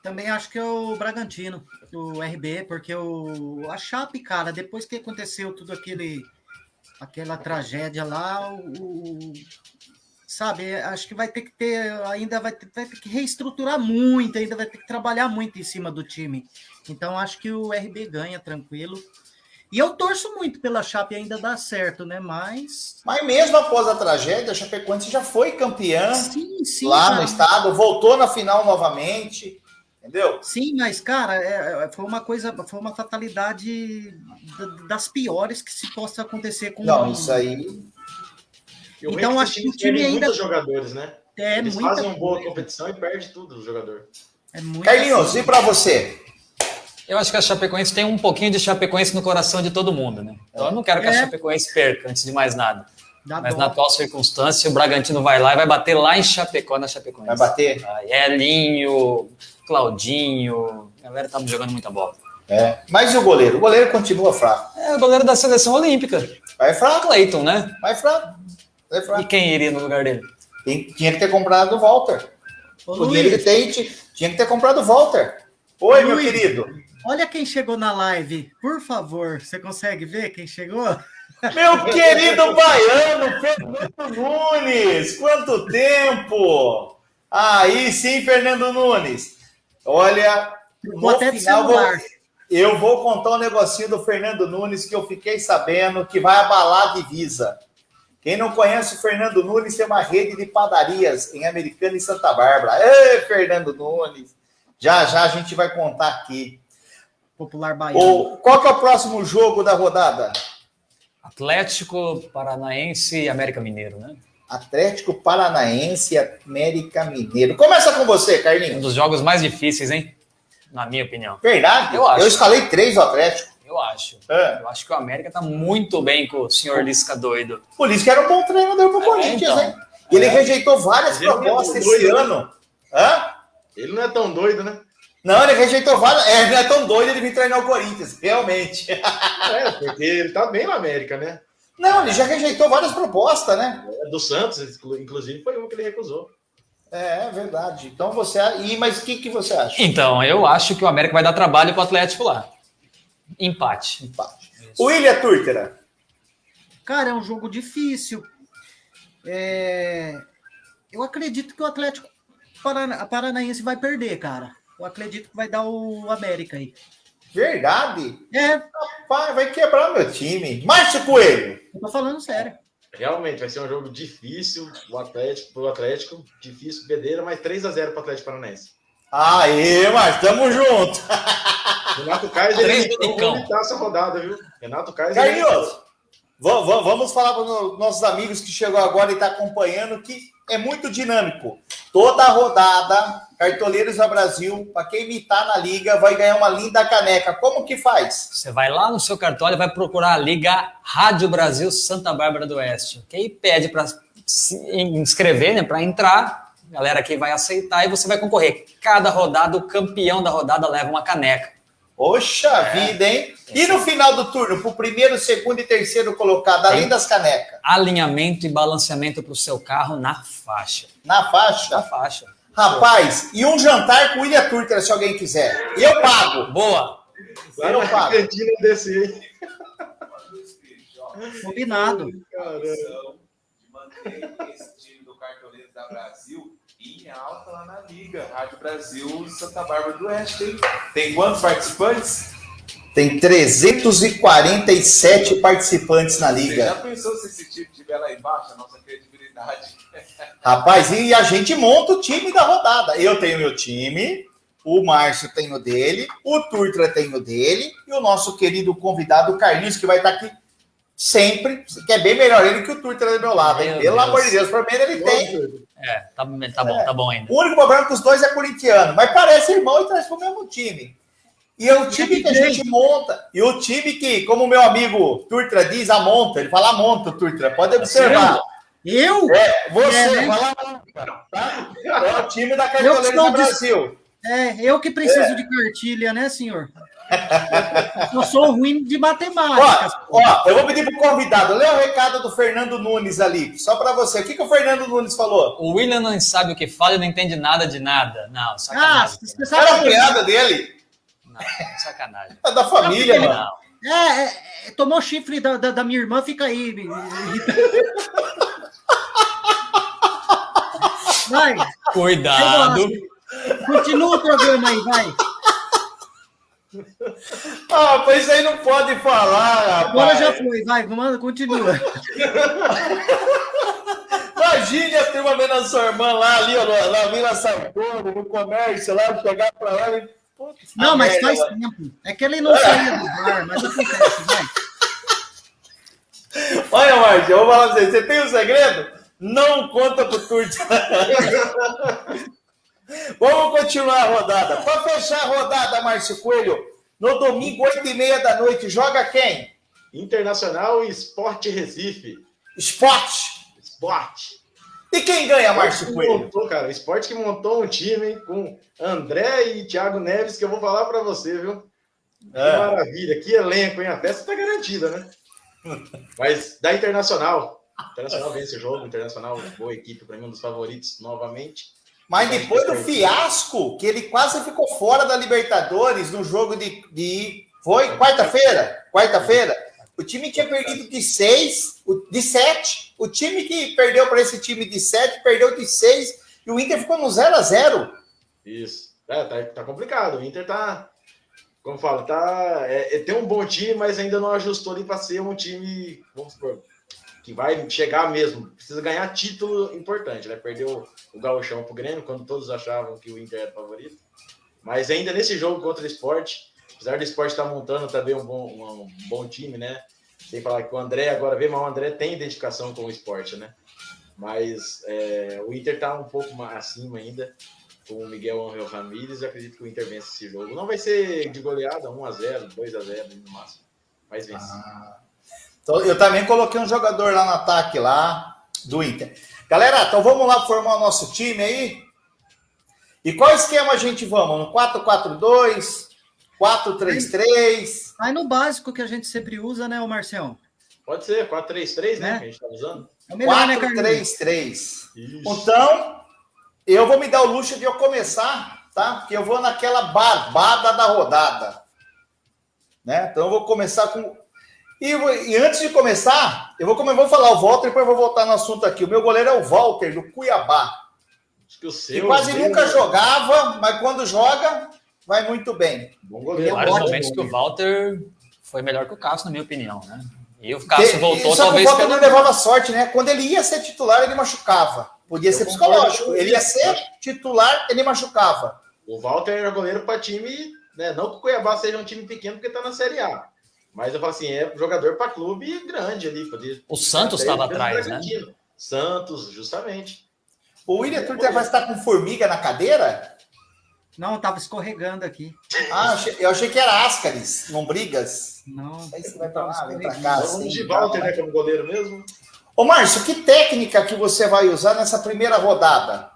Também acho que é o Bragantino o RB, porque o, a Chape, cara, depois que aconteceu tudo aquele aquela tragédia lá, o, sabe, acho que vai ter que ter, ainda vai ter, vai ter, que reestruturar muito, ainda vai ter que trabalhar muito em cima do time. Então acho que o RB ganha tranquilo. E eu torço muito pela Chape ainda dar certo, né? Mas. Mas mesmo após a tragédia, a Chapecoense já foi campeã sim, sim, lá cara. no estado, voltou na final novamente. Entendeu? Sim, mas, cara, é, é, foi uma coisa, foi uma fatalidade das piores que se possa acontecer com Não, isso aí. então, acho que o time ainda. jogadores, né? É, Eles fazem uma boa competição e perde tudo o jogador. É Carlinhos, e para você? Eu acho que a Chapecoense tem um pouquinho de Chapecoense no coração de todo mundo, né? Então eu não quero que é. a Chapecoense perca, antes de mais nada. Dá Mas dó. na atual circunstância, o Bragantino vai lá e vai bater lá em Chapecó, na Chapecoense. Vai bater? Elinho, Claudinho, a galera tá jogando muita bola. É. Mas e o goleiro? O goleiro continua fraco. É o goleiro da seleção olímpica. Vai fraco. Cleiton, né? Vai fraco. Vai fraco. E quem iria no lugar dele? Tem, tinha que ter comprado o Walter. Ô, o dinheiro que tem, tinha que ter comprado o Walter. Oi, Luiz, meu querido. Olha quem chegou na live. Por favor, você consegue ver quem chegou? Meu querido baiano, Fernando Nunes. Quanto tempo! Aí sim, Fernando Nunes. Olha, vou até final, vou, eu vou contar um negocinho do Fernando Nunes que eu fiquei sabendo que vai abalar a divisa. Quem não conhece o Fernando Nunes tem uma rede de padarias em Americana e Santa Bárbara. Ê, Fernando Nunes! Já já a gente vai contar aqui. Popular Baiano. qual que é o próximo jogo da rodada? Atlético Paranaense e América Mineiro, né? Atlético Paranaense e América Mineiro. Começa com você, Carlinhos. Um dos jogos mais difíceis, hein? Na minha opinião. Verdade? Eu acho. Eu escalei três do Atlético. Eu acho. É. Eu acho que o América tá muito bem com o senhor Lisca doido. O Lisca era um bom treinador pro é, Corinthians, então. hein? E ele é. rejeitou várias propostas é esse né? ano. Hã? Ele não é tão doido, né? Não, ele rejeitou várias. É, ele não é tão doido ele vir treinar o Corinthians, realmente. É, porque ele tá bem na América, né? Não, ele já rejeitou várias propostas, né? É, do Santos, inclusive, foi uma que ele recusou. É, é verdade. Então você. E, mas o que, que você acha? Então, eu acho que o América vai dar trabalho pro Atlético lá. Empate. Empate. O William Turtera. Cara, é um jogo difícil. É... Eu acredito que o Atlético Paranaense vai perder, cara. Eu acredito que vai dar o América aí. Verdade? É. Rapaz, vai quebrar meu time. Márcio Coelho. Eu tô falando sério. Realmente, vai ser um jogo difícil o Atlético, pro Atlético. Difícil, bedeira, mas 3 a 0 pro Atlético Paranaense. Aê, mas tamo junto. Renato Kaiser, ele vomitar essa rodada, viu? Renato Kaiser. Carlinhos, vamos falar para os nossos amigos que chegou agora e está acompanhando que é muito dinâmico. Toda rodada, Cartoleiros do Brasil, para quem imitar na liga, vai ganhar uma linda caneca. Como que faz? Você vai lá no seu cartola e vai procurar a Liga Rádio Brasil Santa Bárbara do Oeste. Que aí pede para se inscrever, né, para entrar. Galera aqui vai aceitar e você vai concorrer. Cada rodada, o campeão da rodada leva uma caneca. Poxa é. vida, hein? E no final do turno, para o primeiro, segundo e terceiro colocado, além Tem das canecas? Alinhamento e balanceamento para o seu carro na faixa. Na faixa? Na faixa. Rapaz, e um jantar com Ilha Turtra, se alguém quiser. Eu pago. Boa. eu pago. Cantina desse aí. Combinado. Caramba. De manter esse time do Cartoleiro da Brasil em alta lá na Liga. Rádio Brasil Santa Bárbara do Oeste. Tem, tem quantos participantes? Tem 347 participantes na Liga. Você já pensou se esse time estiver lá embaixo, a nossa credibilidade? Rapaz, e a gente monta o time da rodada. Eu tenho meu time, o Márcio tem o dele, o Turtra tem o dele, e o nosso querido convidado, o Carlinhos, que vai estar aqui sempre, que é bem melhor ele que o Turtra do meu lado. Meu Pelo Deus. amor de Deus, primeiro ele tem. É, tá, tá bom, é. tá bom ainda. O único problema é que os dois é corintiano, mas parece irmão e traz pro mesmo time. E é o time que a gente monta, e o time que, como o meu amigo Turtra diz, a monta, ele fala monta, Turtra, pode observar. Eu? É, você, é, né? fala tá? É o time da Cartoleira do Brasil. É, eu que preciso é. de cartilha, né, senhor? Eu sou ruim de matemática. Ó, ó, eu vou pedir pro convidado, lê o recado do Fernando Nunes ali, só para você. O que, que o Fernando Nunes falou? O William não sabe o que fala e não entende nada de nada. Não, sacanagem. Ah, você Era a piada dele? Não, sacanagem. É da família, mano. Não. É, é, é, tomou chifre da, da, da, minha irmã, fica aí. Vai. Cuidado. Continua o programa aí, vai. Ah, pois aí não pode falar, rapaz. Agora já foi, vai, manda, continua. Imagine a turma vendo a sua irmã lá, ali, ó, na Vila Sartori, no comércio, lá, chegar pra lá e. não, mas merda, faz tempo. É que ele não é. saía do bar, mas acontece, vai. Olha, Márcio, eu vou falar pra você, você tem um segredo? Não conta pro Turte. Vamos continuar a rodada. Para fechar a rodada, Márcio Coelho, no domingo, 8 e meia da noite, joga quem? Internacional e Esporte Recife. Esporte? Esporte. E quem ganha, Márcio Coelho? Montou, cara, o Esporte que montou um time hein, com André e Thiago Neves, que eu vou falar para você, viu? Que é. maravilha, que elenco, hein? A festa tá garantida, né? Mas da Internacional. Internacional vence o jogo, Internacional, boa equipe, para mim, um dos favoritos novamente. Mas depois do fiasco, que ele quase ficou fora da Libertadores no jogo de. de foi quarta-feira? Quarta-feira? O time tinha perdido de seis, de sete. O time que perdeu para esse time de sete, perdeu de seis. E o Inter ficou no 0 a 0 Isso. É, tá, tá complicado. O Inter tá. Como fala, tá. É, é, tem um bom time, mas ainda não ajustou ali para ser um time. Vamos supor, que vai chegar mesmo. Precisa ganhar título importante, né? Perdeu o Gauchão pro Grêmio, quando todos achavam que o Inter era favorito. Mas ainda nesse jogo contra o esporte, apesar do esporte estar tá montando também um bom, um bom time, né? Sem falar que o André agora vê, mas o André tem identificação com o esporte, né? Mas é, o Inter tá um pouco acima ainda com o Miguel Angel Ramírez. Acredito que o Inter vence esse jogo. Não vai ser de goleada, 1x0, 2x0 no máximo, mas vence. Ah. Então, eu também coloquei um jogador lá no ataque lá do Inter. Galera, então vamos lá formar o nosso time aí. E qual esquema a gente vamos? No 4-4-2, 4-3-3? Vai no básico que a gente sempre usa, né, o Marcelo? Pode ser, 4-3-3, né? É. Que a gente tá usando. É 4-3-3. Né, então, eu vou me dar o luxo de eu começar, tá? Porque eu vou naquela barbada da rodada. Né? Então eu vou começar com. E, e antes de começar, eu vou, eu vou falar o Walter, depois eu vou voltar no assunto aqui. O meu goleiro é o Walter, do Cuiabá. Acho que o seu. Que quase nunca jogava, mas quando joga, vai muito bem. Bom goleiro. Vários momentos que o Walter foi melhor que o Cássio, na minha opinião, né? E o Cássio voltou, Só talvez. o Walter não levava sorte, né? Quando ele ia ser titular, ele machucava. Podia eu ser psicológico. Ele ia ser titular, ele machucava. O Walter era goleiro para time, né? Não que o Cuiabá seja um time pequeno, porque está na Série A. Mas eu falo assim, é jogador para clube grande ali. Podia... O Santos estava atrás, né? Santos, justamente. O William Turter vai estar com formiga na cadeira? Não, estava escorregando aqui. Ah, eu achei que era Ascaris, lombrigas. Não. Aí você vai para lá, vem para cá. Vamos assim, de Walter, né, como goleiro mesmo. Ô, Márcio, que técnica que você vai usar nessa primeira rodada?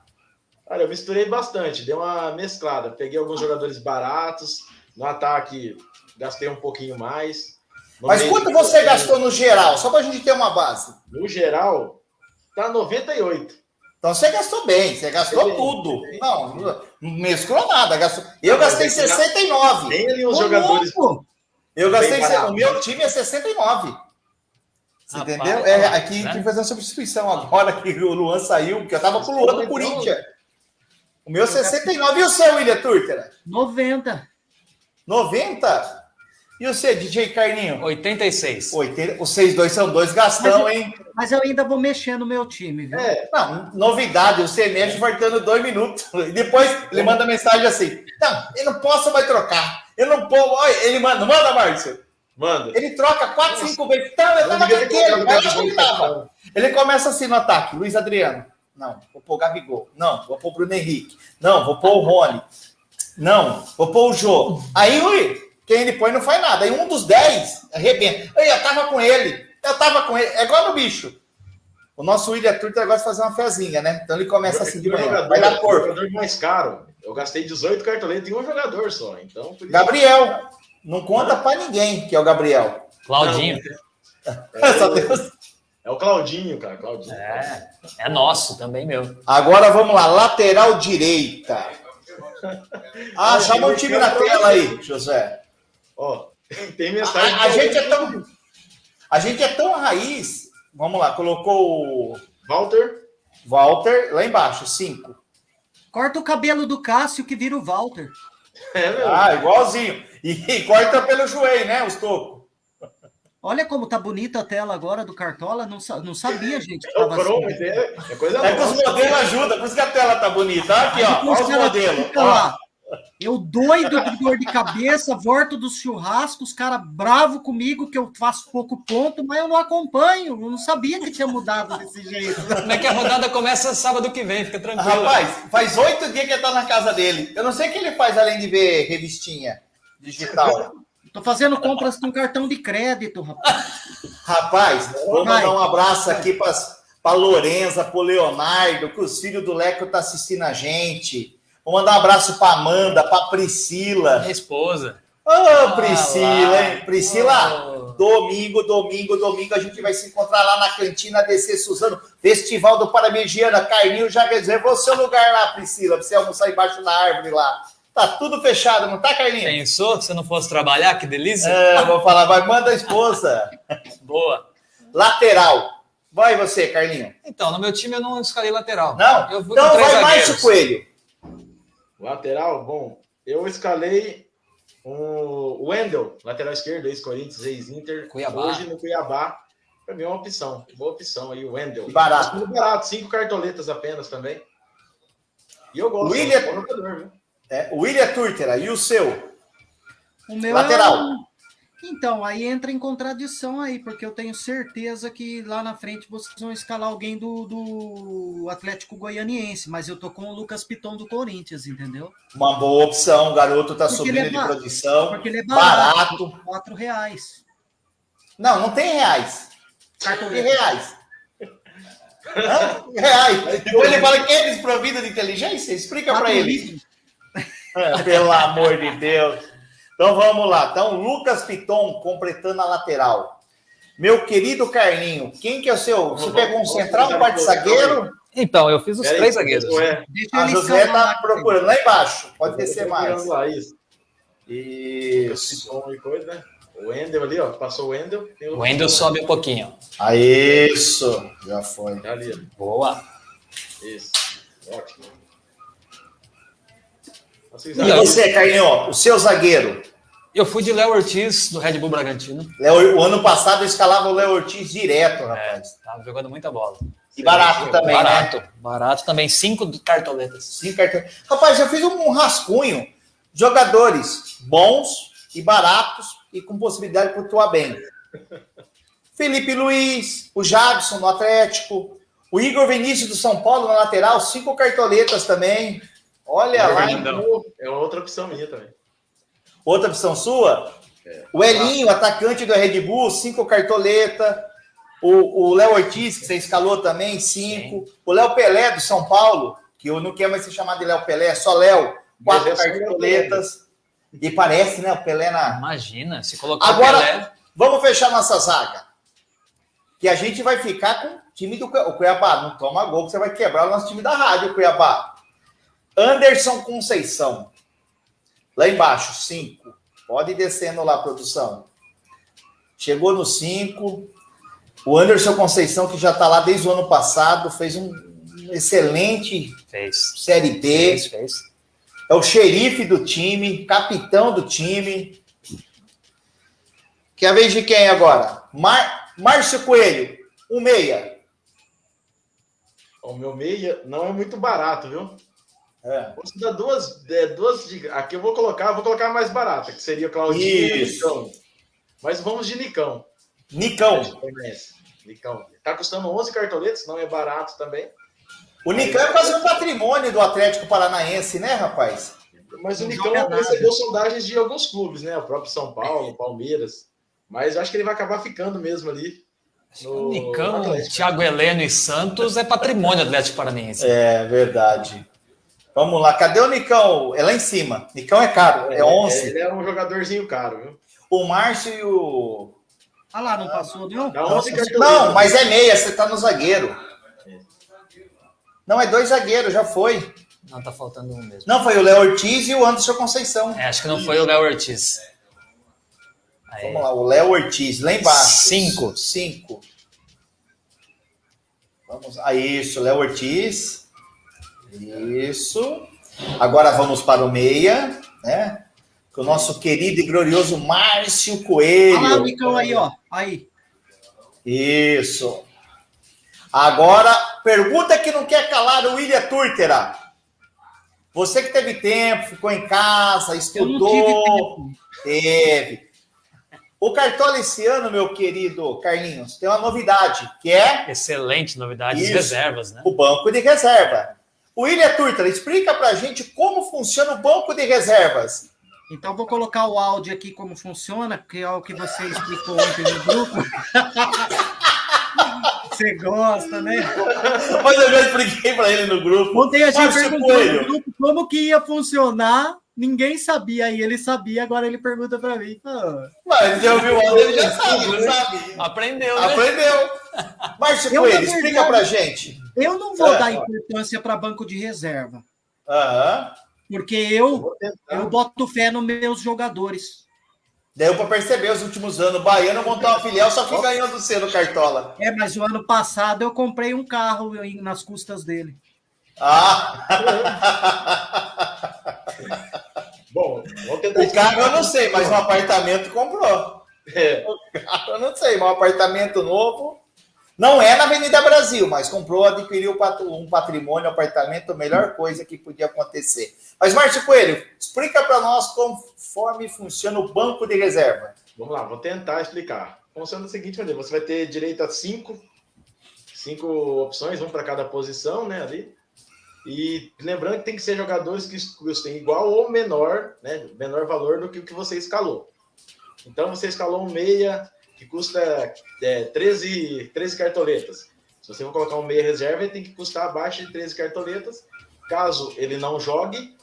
Olha, eu misturei bastante, dei uma mesclada. Peguei alguns jogadores baratos, no ataque gastei um pouquinho mais. Mas quanto você gastou no geral? Só para a gente ter uma base. No geral, tá 98. Então você gastou bem, você gastou bem, tudo. Bem. Não, não mesclou nada. Gastou... Eu não, gastei 69. Tem ali uns jogadores. Eu gastei. O meu time é 69. Você Rapaz, entendeu? É, aqui né? que fazer uma substituição agora que o Luan saiu, que eu tava com o Luan do Corinthians. O meu 69 e o seu, William Turter? 90. 90? E você, DJ Carninho? 86. 80, vocês dois são dois gastão, mas eu, hein? Mas eu ainda vou mexer no meu time, viu? É, não, novidade, você mexe faltando dois minutos. E depois ele manda mensagem assim: Não, eu não posso mais trocar. Eu não posso. Olha, ele manda, manda, Márcio. Manda. Ele troca quatro, cinco vezes. Então, eu tava aquele, ele tava. Ele começa assim no ataque, Luiz Adriano. Não, vou pôr o Gabigol. Não, vou pôr o Bruno Henrique. Não, vou pôr o Rony. Não, vou pôr o Jô. Aí, Ui, quem ele põe não faz nada. Aí um dos dez arrebenta. Eu tava com ele. Eu tava com ele. É igual no bicho. O nosso William Turter gosta de fazer uma fezinha, né? Então ele começa assim de manhã. Jogador, vai dar corpo. jogador mais caro. Eu gastei 18 cartoletas em um jogador só. Então, Gabriel. Não conta para ninguém que é o Gabriel. Claudinho. É, Só Deus. É o Claudinho, cara. Claudinho. É, é nosso também, meu. Agora vamos lá, lateral direita. Ah, chama o time na tela aí, José. Ó, tem mensagem. A, a gente é tão. A gente é tão raiz. Vamos lá, colocou o. Walter. Walter, lá embaixo, cinco. Corta o cabelo do Cássio que vira o Walter. É, meu. Ah, igualzinho. E, e corta pelo joelho, né, os tocos. Olha como tá bonita a tela agora do Cartola. Não, não sabia, gente. Que tava assim. é, é, coisa é que os modelos ajudam, por isso que a tela tá bonita. Aqui, ó. Olha os modelos. Ó. Eu doido de dor de cabeça, volto dos churrascos, os caras bravo comigo que eu faço pouco ponto, mas eu não acompanho. Eu não sabia que tinha mudado desse jeito. Como é que a rodada começa sábado que vem? Fica tranquilo. Rapaz, faz oito dias que ele tá na casa dele. Eu não sei o que ele faz além de ver revistinha digital. Tô fazendo compras com cartão de crédito, rapaz. Rapaz, vou mandar um abraço aqui para Lorenza, para Leonardo, que os filhos do Leco tá assistindo a gente. Vou mandar um abraço para Amanda, para Priscila. Minha esposa. Ô, oh, Priscila, hein? Priscila, oh. domingo, domingo, domingo, a gente vai se encontrar lá na cantina DC Suzano, Festival do Paramegiana. Carlinho já reservou seu lugar lá, Priscila, pra você almoçar embaixo da árvore lá. Tá tudo fechado, não tá, Carlinhos? Pensou que você não fosse trabalhar? Que delícia. É, vou falar, vai, manda a esposa. Boa. Lateral. Vai você, Carlinho. Então, no meu time eu não escalei lateral. Não? Eu então vai mais o Coelho. Lateral, bom, eu escalei o Wendel, lateral esquerdo, ex-Corinthians, ex-Inter. Hoje no Cuiabá. Para mim é uma opção. Boa opção aí, o Wendel. Barato. barato, cinco cartoletas apenas também. E eu gosto. William... É um é, o William Turtera, e o seu? O meu Lateral. É Então, aí entra em contradição aí, porque eu tenho certeza que lá na frente vocês vão escalar alguém do, do Atlético Goianiense, mas eu tô com o Lucas Piton do Corinthians, entendeu? Uma boa opção, o garoto tá porque subindo é de produção. Porque ele é barato. barato. Quatro reais. Não, não tem reais. Cartão de reais. reais. Então ele fala que é desprovido de inteligência? Explica para ele. Pelo amor de Deus. Então vamos lá. Então, Lucas Piton completando a lateral. Meu querido Carlinho, quem que é o seu? Você pegou um central, um quarto zagueiro? Então, eu fiz os Pera três zagueiros. A José está procurando lá embaixo. Pode descer mais. Lá, isso. Isso. Né? O Wendel ali, ó. Passou o Wendel. O Wendel sobe um pouquinho. Ah, isso. Já foi. Ali. Boa. Isso. Ótimo. E você, Carlinho, o seu zagueiro? Eu fui de Léo Ortiz, do Red Bull Bragantino. Léo, o ano passado eu escalava o Léo Ortiz direto, rapaz. É, tava jogando muita bola. E barato também, barato, né? Barato também, cinco cartoletas. Cinco cartoletas. Rapaz, eu fiz um rascunho. Jogadores bons e baratos e com possibilidade de pontuar bem. Felipe Luiz, o Jadson no Atlético, o Igor Vinícius do São Paulo na lateral, cinco cartoletas também. Olha lá. É outra opção minha também. Outra opção sua? É. O Elinho, atacante do Red Bull, cinco cartoleta. O Léo Ortiz, que você escalou também, cinco. Sim. O Léo Pelé, do São Paulo, que eu não quero mais ser chamado de Léo Pelé, é só Léo, quatro é cartoletas. E parece, né, o Pelé na. Imagina, se colocar Agora, Pelé... vamos fechar nossa zaga. Que a gente vai ficar com o time do Cuiabá. Não toma gol, que você vai quebrar o nosso time da rádio, Cuiabá. Anderson Conceição. Lá embaixo, 5. Pode ir descendo lá, produção. Chegou no 5. O Anderson Conceição, que já está lá desde o ano passado, fez um excelente fez. Série B. Fez, fez. É o xerife do time, capitão do time. Quer a vez de quem agora? Mar... Márcio Coelho, um meia. O meu meia não é muito barato, viu? É. Vou dar duas, é, duas Aqui eu vou colocar, vou colocar a mais barata, que seria Claudinho e Nicão. Mas vamos de Nicão. Nicão. Nicão. Tá custando 11 cartoletas, não é barato também. O Nicão é quase um patrimônio do Atlético Paranaense, né, rapaz? Mas o Nicão é recebeu sondagens de alguns clubes, né? O próprio São Paulo, Palmeiras. Mas eu acho que ele vai acabar ficando mesmo ali. No... Nicão, Thiago Heleno e Santos é patrimônio do Atlético Paranaense. É verdade. Vamos lá, cadê o Nicão? É lá em cima. Nicão é caro, é, é 11. Ele é um jogadorzinho caro, viu? O Márcio e o. Ah lá, não passou, não? Não, não mas é meia, você tá no zagueiro. Não, é dois zagueiros, já foi. Não, tá faltando um mesmo. Não, foi o Léo Ortiz e o Anderson Conceição. É, acho que não foi o Léo Ortiz. Aí. Vamos lá, o Léo Ortiz, lá embaixo. Cinco. Cinco. Vamos. Ah, isso, Léo Ortiz. Isso. Agora vamos para o meia, né? Com o nosso querido e glorioso Márcio Coelho. Olha lá o Nicão aí, ó. Aí. Isso. Agora, pergunta que não quer calar o William Turtera. Você que teve tempo, ficou em casa, estudou. Teve. O Cartola esse ano, meu querido Carlinhos, tem uma novidade, que é... Excelente novidade, Isso, reservas, né? O banco de reserva. William Turtra, explica para a gente como funciona o banco de reservas. Então, vou colocar o áudio aqui como funciona, que é o que você explicou ontem no grupo. você gosta, né? Mas eu já expliquei para ele no grupo. Ontem a gente perguntou no grupo como que ia funcionar Ninguém sabia e ele sabia, agora ele pergunta para mim. Mas eu vi o áudio, ele já sabe, não sabe? Aprendeu, né? Aprendeu. Márcio Coelho, explica pra gente. Eu não vou é. dar importância para banco de reserva. Aham. Porque eu, eu boto fé nos meus jogadores. Deu para perceber os últimos anos. O Baiano montou uma filial, só que ganhou do C no Cartola. É, mas o ano passado eu comprei um carro nas custas dele. Ah! Bom, o carro eu não sei, mas um apartamento comprou. É. O carro eu não sei, mas um apartamento novo. Não é na Avenida Brasil, mas comprou, adquiriu um patrimônio, um apartamento, a melhor coisa que podia acontecer. Mas, Márcio Coelho, explica para nós conforme funciona o banco de reserva. Vamos lá, vou tentar explicar. Funciona da seguinte maneira: você vai ter direito a cinco, cinco opções, um para cada posição, né? Ali. E lembrando que tem que ser jogadores que custem igual ou menor, né? Menor valor do que o que você escalou. Então você escalou um meia que custa é, 13, 13 cartoletas. Se você for colocar um meia reserva, ele tem que custar abaixo de 13 cartoletas. Caso ele não jogue,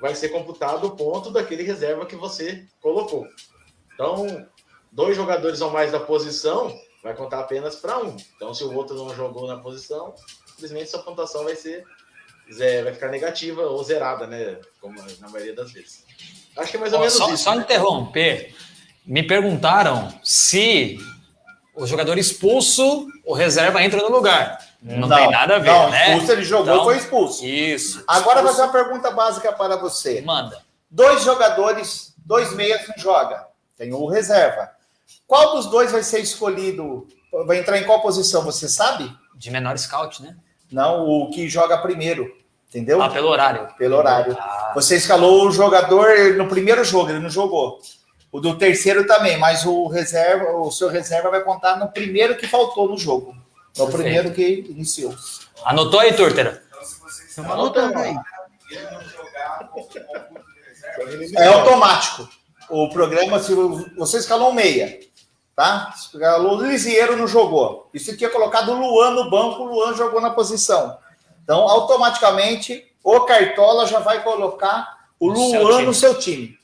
vai ser computado o ponto daquele reserva que você colocou. Então, dois jogadores ou mais da posição vai contar apenas para um. Então, se o outro não jogou na posição, simplesmente sua pontuação vai ser vai ficar negativa ou zerada, né? Como na maioria das vezes. Acho que é mais ou menos só, isso. Só interromper. Me perguntaram se o jogador expulso, o reserva entra no lugar. Não, não tem nada a ver, não, né? Expulso, ele jogou então, e foi expulso. Isso. Agora, vou fazer uma pergunta básica para você. Manda. Dois jogadores, dois meias não joga. Tem o reserva. Qual dos dois vai ser escolhido? Vai entrar em qual posição, você sabe? De menor scout, né? Não, o que joga primeiro. Entendeu? Ah, pelo horário. Pelo horário. Ah. Você escalou o jogador no primeiro jogo, ele não jogou. O do terceiro também, mas o reserva, o seu reserva vai contar no primeiro que faltou no jogo. No Perfeito. primeiro que iniciou. Anotou aí, Turtera? Estamos anotando aí. É automático. O programa, se você escalou um meia, tá? Escalou o Lisieiro não jogou. E se tinha colocado o Luan no banco, o Luan jogou na posição. Então, automaticamente, o Cartola já vai colocar o Luan no seu time.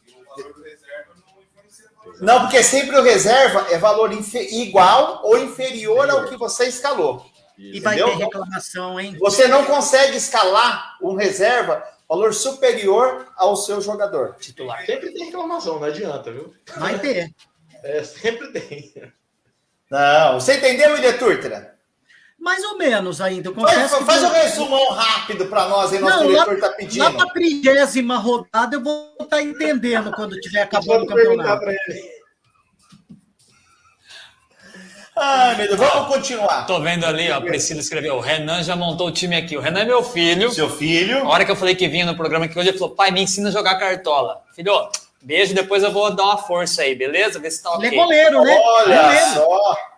Não, porque sempre o reserva é valor igual ou inferior ao que você escalou. E vai ter reclamação, hein? Você não consegue escalar um reserva valor superior ao seu jogador titular. Sempre tem reclamação, não adianta, viu? Vai ter. É, sempre tem. Não, você entendeu, William Turtra? Mais ou menos ainda. faz, faz um resumão rápido para nós aí, nosso não, diretor está pedindo. Lá para a trigésima rodada eu vou estar tá entendendo quando tiver acabando o campeonato. Ai, meu Deus, vamos continuar. Tô vendo ali, ó, a Priscila escreveu, o Renan já montou o time aqui. O Renan é meu filho. Seu filho. A hora que eu falei que vinha no programa aqui hoje, ele falou, pai, me ensina a jogar cartola. Filho, beijo, depois eu vou dar uma força aí, beleza? Ver se tá ok. Ele é goleiro, né? Olha goleiro. só.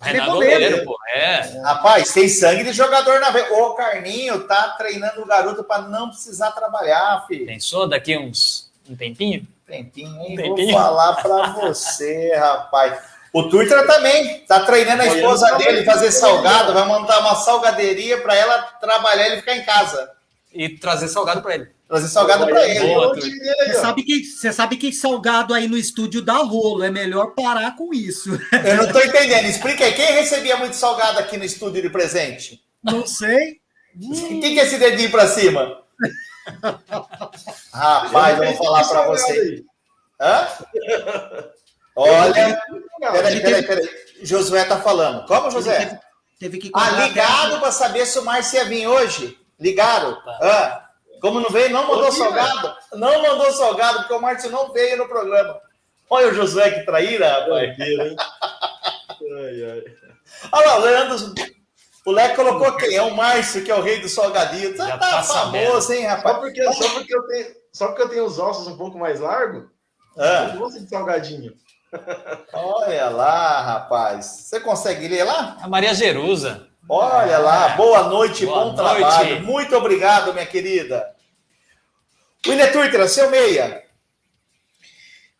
Renan é goleiro, pô. É. Rapaz, tem sangue de jogador na veia. O Carninho tá treinando o garoto para não precisar trabalhar, filho. Pensou daqui uns um tempinho? Tempinho, hein? Um tempinho. Vou falar para você, rapaz. O Turtra também tá treinando a esposa dele fazer salgado, vai montar uma salgaderia para ela trabalhar e ele ficar em casa. E trazer salgado para ele. Trazer salgado para ele. Você, sabe que, você sabe que salgado aí no estúdio dá rolo. É melhor parar com isso. Eu não estou entendendo. Explica aí. Quem recebia muito salgado aqui no estúdio de presente? Não sei. Quem que é esse dedinho para cima? Rapaz, eu vou falar para você. Hã? Olha. Peraí, peraí, peraí. Josué tá falando. Como, José? Teve, teve que ah, ligado para saber se o Márcio ia vir hoje. Ligaram? Ah. Como não veio, não mandou salgado. Não mandou salgado, porque o Márcio não veio no programa. Olha o Josué que traíra, rapaz. Olha lá, o Leandro. O Leco colocou quem? É o Márcio, que é o rei do salgadinho. Já tá, tá famoso, hein, rapaz? Só porque, só, porque eu tenho, só porque eu tenho os ossos um pouco mais largos, ah. eu gosto de salgadinho. Olha lá, rapaz. Você consegue ler lá? A Maria Jerusa. Olha lá, boa noite, boa bom noite. trabalho. Muito obrigado, minha querida. William Twitter, seu meia.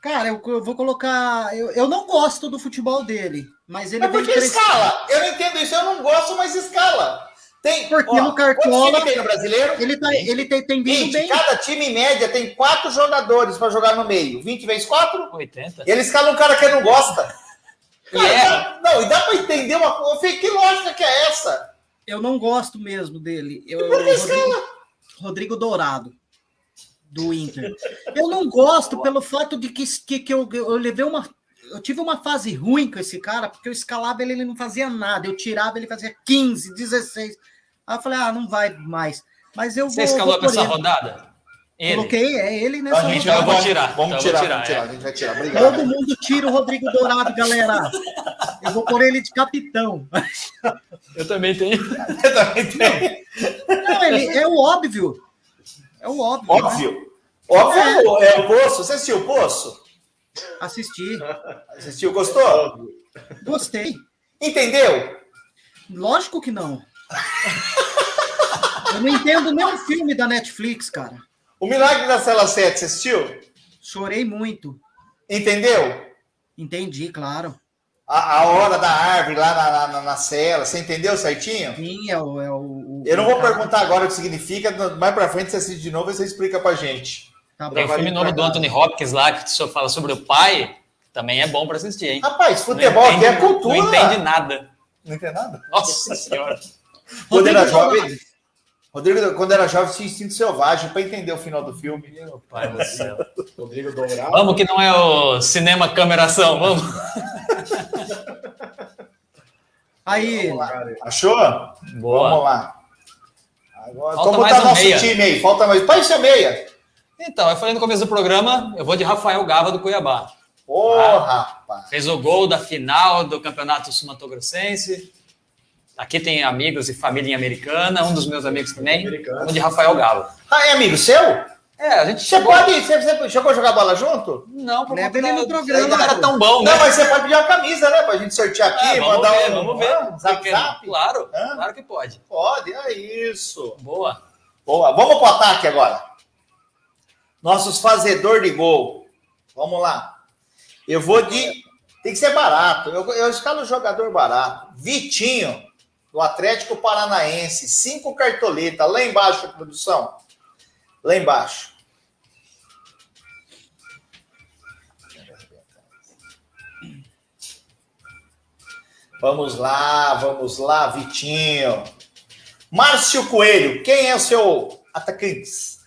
Cara, eu, eu vou colocar. Eu, eu, não gosto do futebol dele, mas ele. Mas por que escala? Eu não entendo isso, eu não gosto, mas escala. Tem, Porque ó, no Cartola. tem no brasileiro? Ele, tá, ele tem, tem vindo 20, bem. Cada time, em média, tem quatro jogadores para jogar no meio. 20 vezes 4? 80. E ele escala um cara que não gosta. Cara, é. dá, não, e dá para entender uma coisa. Que lógica que é essa? Eu não gosto mesmo dele. Eu, Rodrigo, Rodrigo Dourado, do Inter. Eu não gosto pelo fato de que, que, que eu, eu levei uma. Eu tive uma fase ruim com esse cara, porque eu escalava ele, ele não fazia nada. Eu tirava, ele fazia 15, 16. Aí eu falei, ah, não vai mais. Mas eu Você vou. Escalou nessa rodada? Ele. Coloquei, é ele nessa a gente vai vou tirar. Vamos então tirar, tirar, vamos tirar, é. a gente vai tirar. Obrigado. Todo mundo tira o Rodrigo Dourado, galera. Eu vou pôr ele de capitão. Eu também tenho. Eu também tenho. Não, ele é o óbvio. É o óbvio. Óbvio. Né? Óbvio é. é o Poço. Você assistiu o Poço? Assisti. Assistiu, gostou? Gostei. Entendeu? Lógico que não. Eu não entendo nem um filme da Netflix, cara. O Milagre da Cela 7, você assistiu? Chorei muito. Entendeu? Entendi, claro. A, a hora da árvore lá na, na, na, cela, você entendeu certinho? Sim, é o. É o, Eu não vou perguntar agora o que significa, mais pra frente você assiste de novo e você explica pra gente. Tá Tem o filme novo do Anthony Hopkins lá, que só fala sobre o pai, também é bom pra assistir, hein? Rapaz, futebol aqui é cultura. Não entende nada. Não entende nada? Nossa senhora. Era jovem, Rodrigo, quando era jovem, tinha instinto selvagem para entender o final do filme. Meu pai do céu. Rodrigo Dourado. Vamos que não é o cinema câmera ação, vamos. Aí, vamos lá. achou? Boa. Vamos lá. Agora, Falta como tá um nosso meia. time aí? Falta mais. Pai, ser meia. Então, eu falei no começo do programa, eu vou de Rafael Gava do Cuiabá. Porra, ah, rapaz. Fez o gol da final do Campeonato Sumatogrossense. Aqui tem amigos e família em americana, um dos meus amigos também, um de Rafael Galo. Ah, é amigo seu? É, a gente Você chegou... pode. Você, você chegou a jogar bola junto? Não, porque Leva ele no programa. Não era tão bom, né? Não, mas você pode pedir uma camisa, né? Pra gente sortear aqui, é, mandar ver, um. Vamos ver. Ah, zap, zap. Claro, Hã? claro que pode. Pode, é isso. Boa. Boa. Vamos pro ataque agora. Nossos fazedor de gol. Vamos lá. Eu vou de. Tem que ser barato. Eu, eu escalo um jogador barato. Vitinho do Atlético Paranaense. Cinco cartoletas. Lá embaixo, produção. Lá embaixo. Vamos lá, vamos lá, Vitinho. Márcio Coelho, quem é o seu atacante?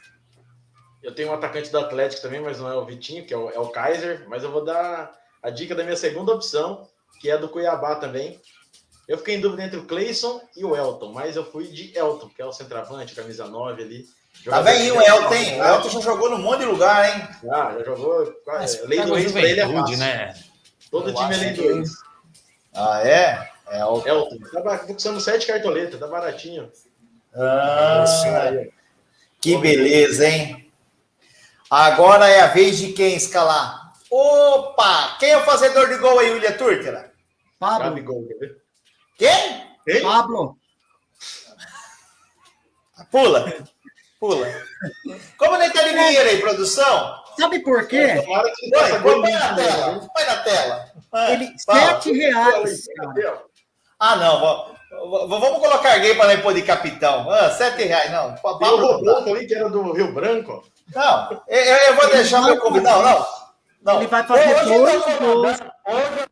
Eu tenho um atacante do Atlético também, mas não é o Vitinho, que é o, é o Kaiser. Mas eu vou dar a dica da minha segunda opção, que é do Cuiabá também, eu fiquei em dúvida entre o Cleison e o Elton, mas eu fui de Elton, que é o centroavante, camisa 9 ali. Tá bem o Elton, hein? O Elton já jogou num monte de lugar, hein? Ah, já jogou. Lei do ex pra ele é fácil. né? Todo eu time é lei do ex. Ah, é? É Elton. Elton. Tá custando sete cartoletas, tá baratinho. Ah, que beleza, hein? Agora é a vez de quem escalar? Opa! Quem é o fazedor de gol aí, William Turtera? Pablo. Gol, quer ver? Quem? Quem? Pablo. Pula. Pula. Como ele tá de dinheiro aí, produção? Sabe por quê? Põe, põe na tela. Põe na tela. Ele, sete reais. Ah, não. Vamos colocar alguém para pôr de capitão. Ah, sete reais, não. Pablo Tem ali que era do Rio Branco. Não, eu, eu vou deixar meu convidado. Não, não. Ele vai fazer dois gols. Hoje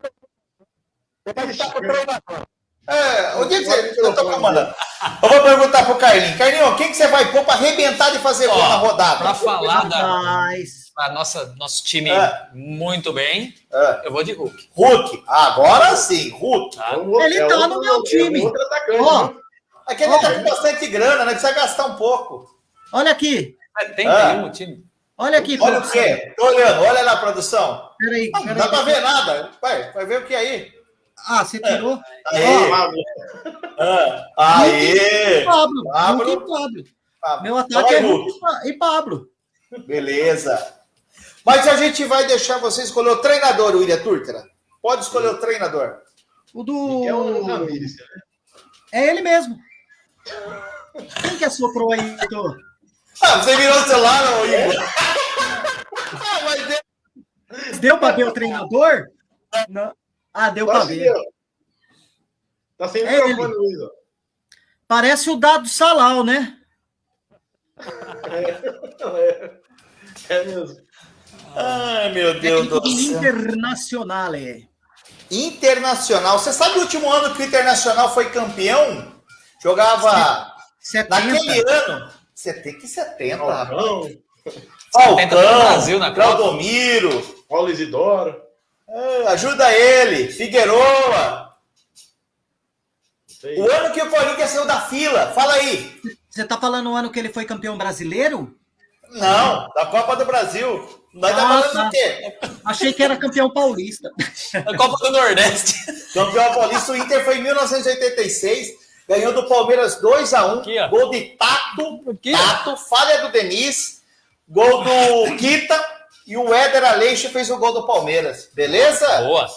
ele está com o treinador. É, o dia que você. Eu tô comandando. Eu vou perguntar pro Carlinhos. Carlinhos, quem que você vai pôr para arrebentar de fazer gol na rodada? Para falar da. A nossa, nosso time é. muito bem. É. Eu vou de Hulk. Hulk, agora sim, Hulk. Tá. Ele é tá no meu time. Ó, aquele tá com bastante grana, né? Precisa gastar um pouco. Olha aqui. É, tem, ah. um time. Olha aqui. Olha o quê? Tô olhando, olha lá, produção. Peraí, peraí. Não dá para ver nada. Vai, vai ver o que é aí. Ah, você tirou? Aê! Ah, aê! Pablo, Pablo. Pablo. Meu ataque é Hulk e Pablo. Beleza. Mas a gente vai deixar você escolher o treinador, William Turtera. Pode escolher o treinador. O do. É ele mesmo. Quem que assoprou aí, Heitor? Ah, você virou o celular, ô Igor? ah, mas deu... deu para ver o treinador? Não. Ah, deu para ver. Tá sem é microfone, Luiz. Parece o dado Salal, né? É, é mesmo. Ai, meu Deus do céu. Internacional. Internacional. Você sabe o último ano que o Internacional foi campeão? Jogava 70. naquele ano. 70 e 70, Falcão. Falcão, Brasil na Claudomiro. Paulo Isidoro. É, ajuda ele, Figueroa. O ano que o Corinthians saiu da fila, fala aí. Você tá falando o ano que ele foi campeão brasileiro? Não, da Copa do Brasil. Nós tá ah, tá falando tá. do quê? Achei que era campeão paulista. A Copa do Nordeste. Campeão paulista, o Inter foi em 1986, ganhou do Palmeiras 2x1, gol de Tato, Tato, falha do Denis, gol do Quita, e o Éder Aleixo fez o gol do Palmeiras. Beleza? Boa.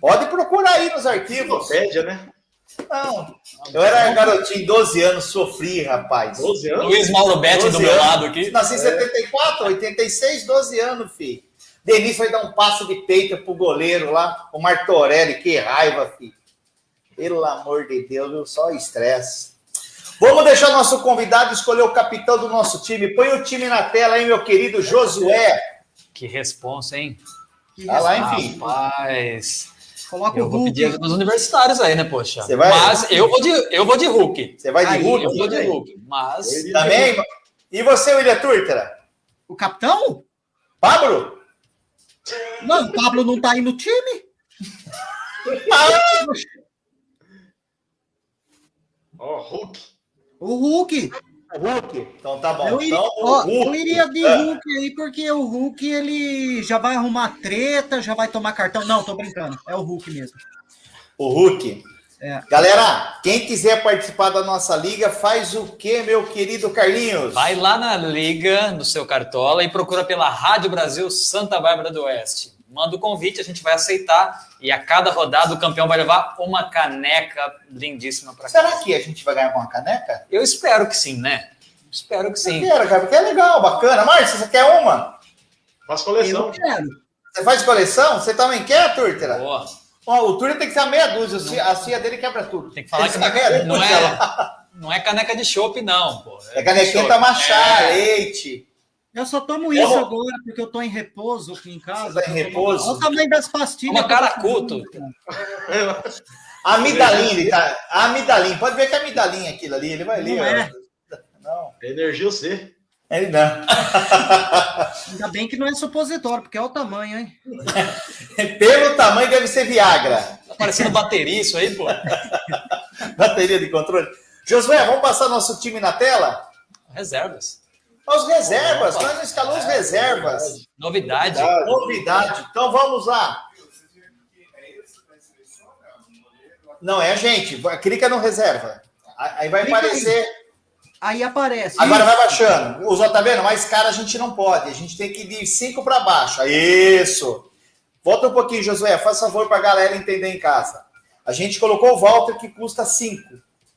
Pode procurar aí nos arquivos. Pédia, né? Não, eu era garotinho, 12 anos, sofri, rapaz. 12 anos? Luiz Mauro Betti do meu lado aqui. Nasci em 74, 86, 12 anos, filho. Denis foi dar um passo de peito pro goleiro lá, o Martorelli, que raiva, filho. Pelo amor de Deus, viu? Só estresse. Vamos deixar nosso convidado escolher o capitão do nosso time. Põe o time na tela aí, meu querido Josué. Que responsa, hein? Olha lá, enfim. Rapaz. Coloca eu o vou Hulk. pedir dos universitários aí, né, poxa? Você vai- Mas eu vou de, eu vou de Hulk. Você vai de Aí, Hulk? Eu vou de Hulk. Mas. Também? E você, William Turtera? O capitão? Pablo? Não, o Pablo não tá aí no time? Ó, Hulk. O Hulk. Hulk? Então tá bom. Eu iria, Então, o ó, Hulk. eu iria de É. Hulk aí, porque o Hulk ele já vai arrumar treta, já vai tomar cartão. Não, tô brincando. É o Hulk mesmo. O Hulk. É. Galera, quem quiser participar da nossa liga, faz o quê, meu querido Carlinhos? Vai lá na liga, no seu cartola, e procura pela Rádio Brasil Santa Bárbara do Oeste. Manda o convite, a gente vai aceitar. E a cada rodada o campeão vai levar uma caneca lindíssima para casa. Será que a gente vai ganhar com uma caneca? Eu espero que sim, né? Espero que Eu sim. quero, cara, porque é legal, bacana. Márcio, você quer uma? Faz coleção. Eu quero. Você faz coleção? Você também quer, Turtera? Boa. Ó, o Turtera tem que ser a meia dúzia, a cia- a cia dele quebra tudo. Tem que falar que Tem a meia não dúzia é, lá. não é caneca de chopp, não, pô. É canequinha chopp. pra machar, É. leite. Eu só tomo isso agora porque eu tô em repouso aqui em casa. Você tá em repouso? Olha o tamanho das pastilhas. Uma caracuto. Amidaline, tá? Amidaline. Pode ver que é amidaline aquilo ali. Ele vai ler. Não é. Não, É energia C. ele não. Ainda bem que não é supositório, porque é o tamanho, hein? Pelo tamanho deve ser Viagra. Tá parecendo bateria isso aí, pô. Bateria de controle. Josué, vamos passar nosso time na tela? Reservas. Os reservas, Opa. nós escalamos reservas. Novidade. Novidade. Então vamos lá. Não, é a gente. Clica no reserva. Aí vai Clica aí. aparecer. Aí aparece. Agora vai baixando. Os tá vendo? Mais cara a gente não pode. A gente tem que ir de 5 para baixo. Isso. Volta um pouquinho, Josué. Faz favor para a galera entender em casa. A gente colocou o Walter que custa 5.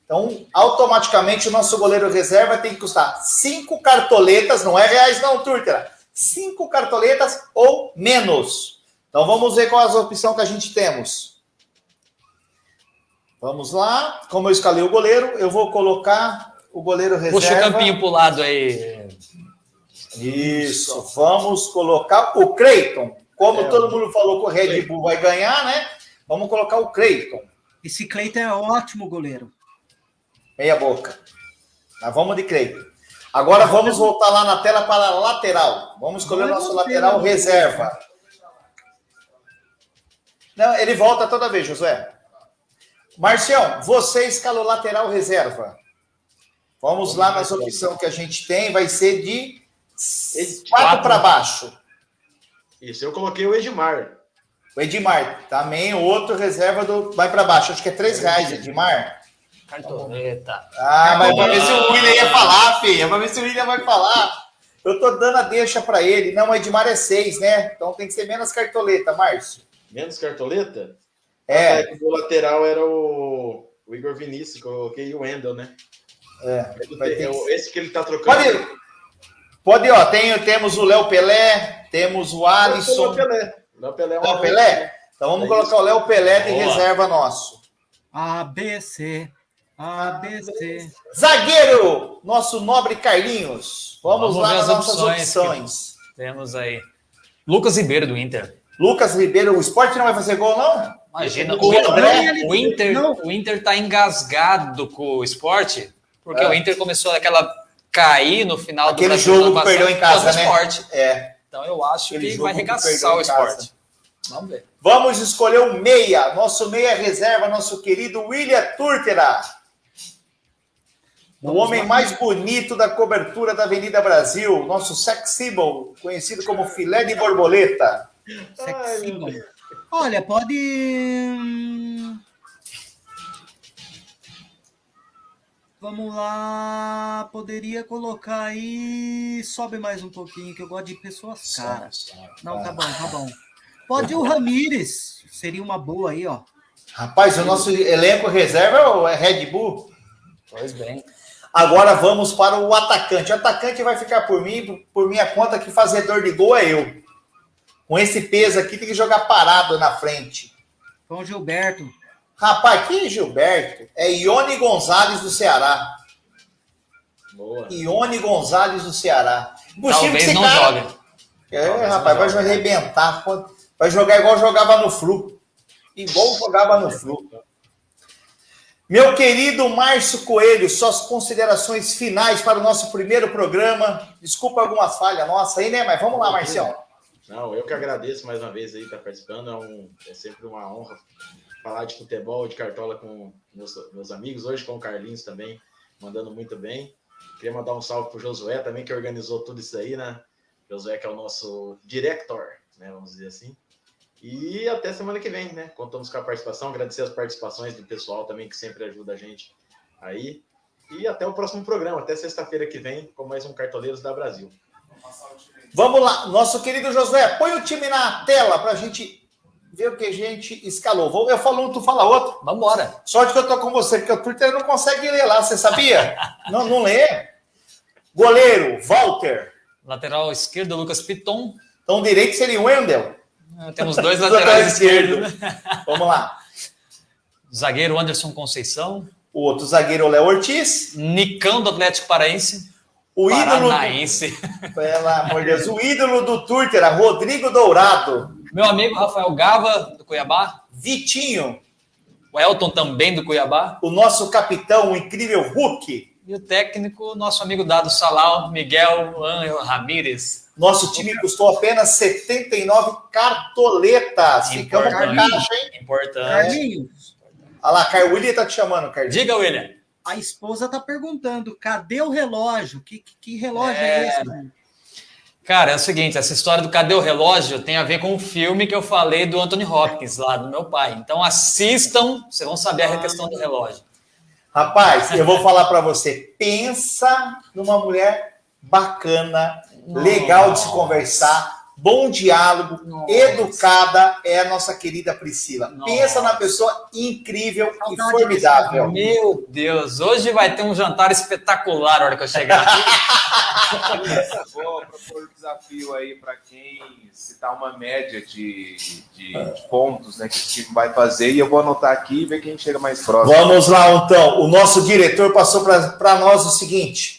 Então, automaticamente, o nosso goleiro reserva tem que custar 5 cartoletas, não é reais não, Turtera. 5 cartoletas ou menos. Então, vamos ver qual é a opção que a gente temos. Vamos lá. Como eu escalei o goleiro, eu vou colocar o goleiro reserva. Puxa o campinho pro lado aí. Isso, vamos colocar o Creighton. Como É, todo mundo falou que o Red Bull vai ganhar, né? Vamos colocar o Creighton. Esse Cleiton é ótimo goleiro. Meia boca. Mas vamos de Creighton. Agora vamos voltar lá na tela para a lateral. Vamos escolher o nosso lateral reserva. Não, ele volta toda vez, Josué. Marcião, você escalou lateral reserva. Vamos lá nas opções que a gente tem. Vai ser de quatro para baixo. Isso, eu coloquei o Edmar. O Edmar, também outro reserva do. Vai para baixo, acho que é três reais, Edmar. Cartoleta. Ah, mas para ver se o William ia falar, filha. Para ver se o William vai falar. Eu tô dando a deixa para ele. Não, o Edmar é seis, né? Então tem que ser menos cartoleta, Márcio. Menos cartoleta? É, Ah, que O lateral era o, o Igor Vinícius, coloquei o Wendel, né? é. Vai ter É Esse que ele tá trocando. Pode, pode, ó. Tem, temos o Léo Pelé, temos o O Alisson. Pelé. O Pelé é Léo Pelé? Então vamos É colocar o Léo Pelé de Boa. reserva nosso. ABC. ABC. Zagueiro, nosso nobre Carlinhos. Vamos, Vamos lá nas as nossas opções opções. Temos aí. Lucas Ribeiro do Inter. Lucas Ribeiro, o esporte não vai fazer gol, não? Imagina, O André, o Inter, não. o Inter tá engasgado com o esporte, porque É. o Inter começou aquela cair no final Aquele do jogo que perdeu em casa, né? esporte. É. Então eu acho Aquele que vai arregaçar o esporte. Vamos ver. Vamos escolher o meia, nosso meia reserva, nosso querido William Turtera. O Vamos homem lá. mais bonito da cobertura da Avenida Brasil, nosso sex symbol, conhecido como filé de borboleta. Sex symbol. Olha, pode. hum, Vamos lá, poderia colocar aí. Sobe mais um pouquinho, que eu gosto de pessoas caras. Não, tá bom, tá bom. Pode o Ramires, seria uma boa aí, ó. Rapaz, o nosso elenco reserva é Red Bull. Pois bem. Agora vamos para o atacante. O atacante vai ficar por mim, por minha conta, que fazedor de gol é eu. Com esse peso aqui, tem que jogar parado na frente. Com o Gilberto. Rapaz, que Gilberto? É Ione Gonzalez do Ceará. Boa. Ione Gonzalez do Ceará. Talvez não cara... jogue. É, Talvez rapaz, vai arrebentar. Vai jogar igual jogava no Flu. Igual jogava no Flu. Meu querido Márcio Coelho, suas considerações finais para o nosso primeiro programa. Desculpa algumas falhas nossas aí, né? Mas vamos lá, Marcião. Não, eu que agradeço mais uma vez aí estar participando. É, um, é sempre uma honra falar de futebol, de cartola com meus, meus amigos, hoje com o Carlinhos também, mandando muito bem. Queria mandar um salve para o Josué também, que organizou tudo isso aí, né? Josué, que é o nosso director, né? Vamos dizer assim. E até semana que vem, né? Contamos com a participação, agradecer as participações do pessoal também, que sempre ajuda a gente aí. E até o próximo programa, até sexta-feira que vem, com mais um Cartoleiros da Brasil. Vamos lá, nosso querido Josué, põe o time na tela para a gente ver o que a gente escalou. Eu falo um, tu fala outro. Vamos embora. Sorte que eu tô com você, porque o Twitter não consegue ler lá, você sabia? não, não lê. Goleiro, Walter. Lateral esquerdo, Lucas Piton. Então, direito seria o Wendel. Ah, temos dois laterais esquerdos. Vamos lá. Zagueiro Anderson Conceição. O outro zagueiro, Léo Ortiz. Nicão do Atlético Paraense. O Paranaense. ídolo. Do... Pelo amor de Deus. O ídolo do Twitter, Rodrigo Dourado. Meu amigo Rafael Gava, do Cuiabá. Vitinho. O Elton também do Cuiabá. O nosso capitão, o incrível Hulk. E o técnico, nosso amigo Dado Salal, Miguel Angel Ramírez. Nosso time custou apenas 79 cartoletas. Ficamos com caixa, hein? Importante. Carlinhos. Olha lá, Car... William tá te chamando, Carlinhos. Diga, William. A esposa tá perguntando, cadê o relógio? Que, que, que relógio é, é esse? Mano? Cara, é o seguinte, essa história do Cadê o Relógio tem a ver com o filme que eu falei do Anthony Hopkins, lá do meu pai. Então assistam, vocês vão saber a questão do relógio. Rapaz, eu vou falar para você, pensa numa mulher bacana, legal de se conversar, bom diálogo, Nossa. educada, é a nossa querida Priscila. Nossa. Pensa na pessoa incrível e formidável. Meu Deus, hoje vai ter um jantar espetacular na hora que eu chegar. Vou propor um desafio aí para quem citar uma média de, de, de, pontos né, que o time vai fazer e eu vou anotar aqui e ver quem chega mais próximo. Vamos lá, então. O nosso diretor passou para nós o seguinte: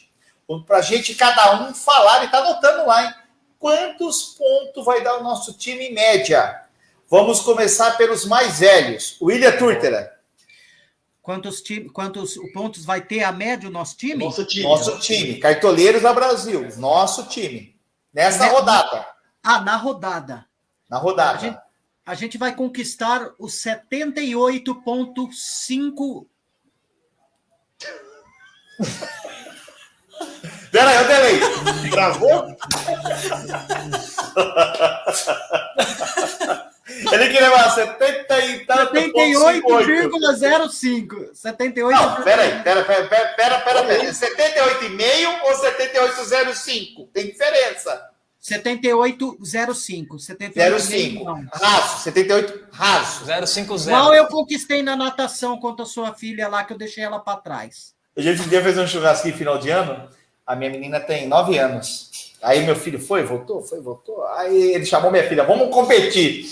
para a gente cada um falar, e está anotando lá, hein? quantos pontos vai dar o nosso time em média? Vamos começar pelos mais velhos. William Turtera. Quantos, time, quantos pontos vai ter a média o nosso time? Nosso time. Nosso time. Cartoleiros da Brasil. Nosso time. Nessa rodada. Ah, na rodada. Na rodada. A gente, a gente vai conquistar os 78,5. Pera aí, eu delei. Travou? Ele queria levar 70 e tanto. 78,05. 78. Não, pera aí, pera, pera, pera, pera, pera, pera. 78,5 ou 78,05? Tem diferença. 78,05. 78,05. Raso, 78 raso. 050. Qual eu conquistei na natação contra a sua filha lá, que eu deixei ela para trás. A gente um dia fez um churrasquinho final de ano. A minha menina tem 9 anos. Aí meu filho foi, voltou, foi, voltou. Aí ele chamou minha filha, vamos competir.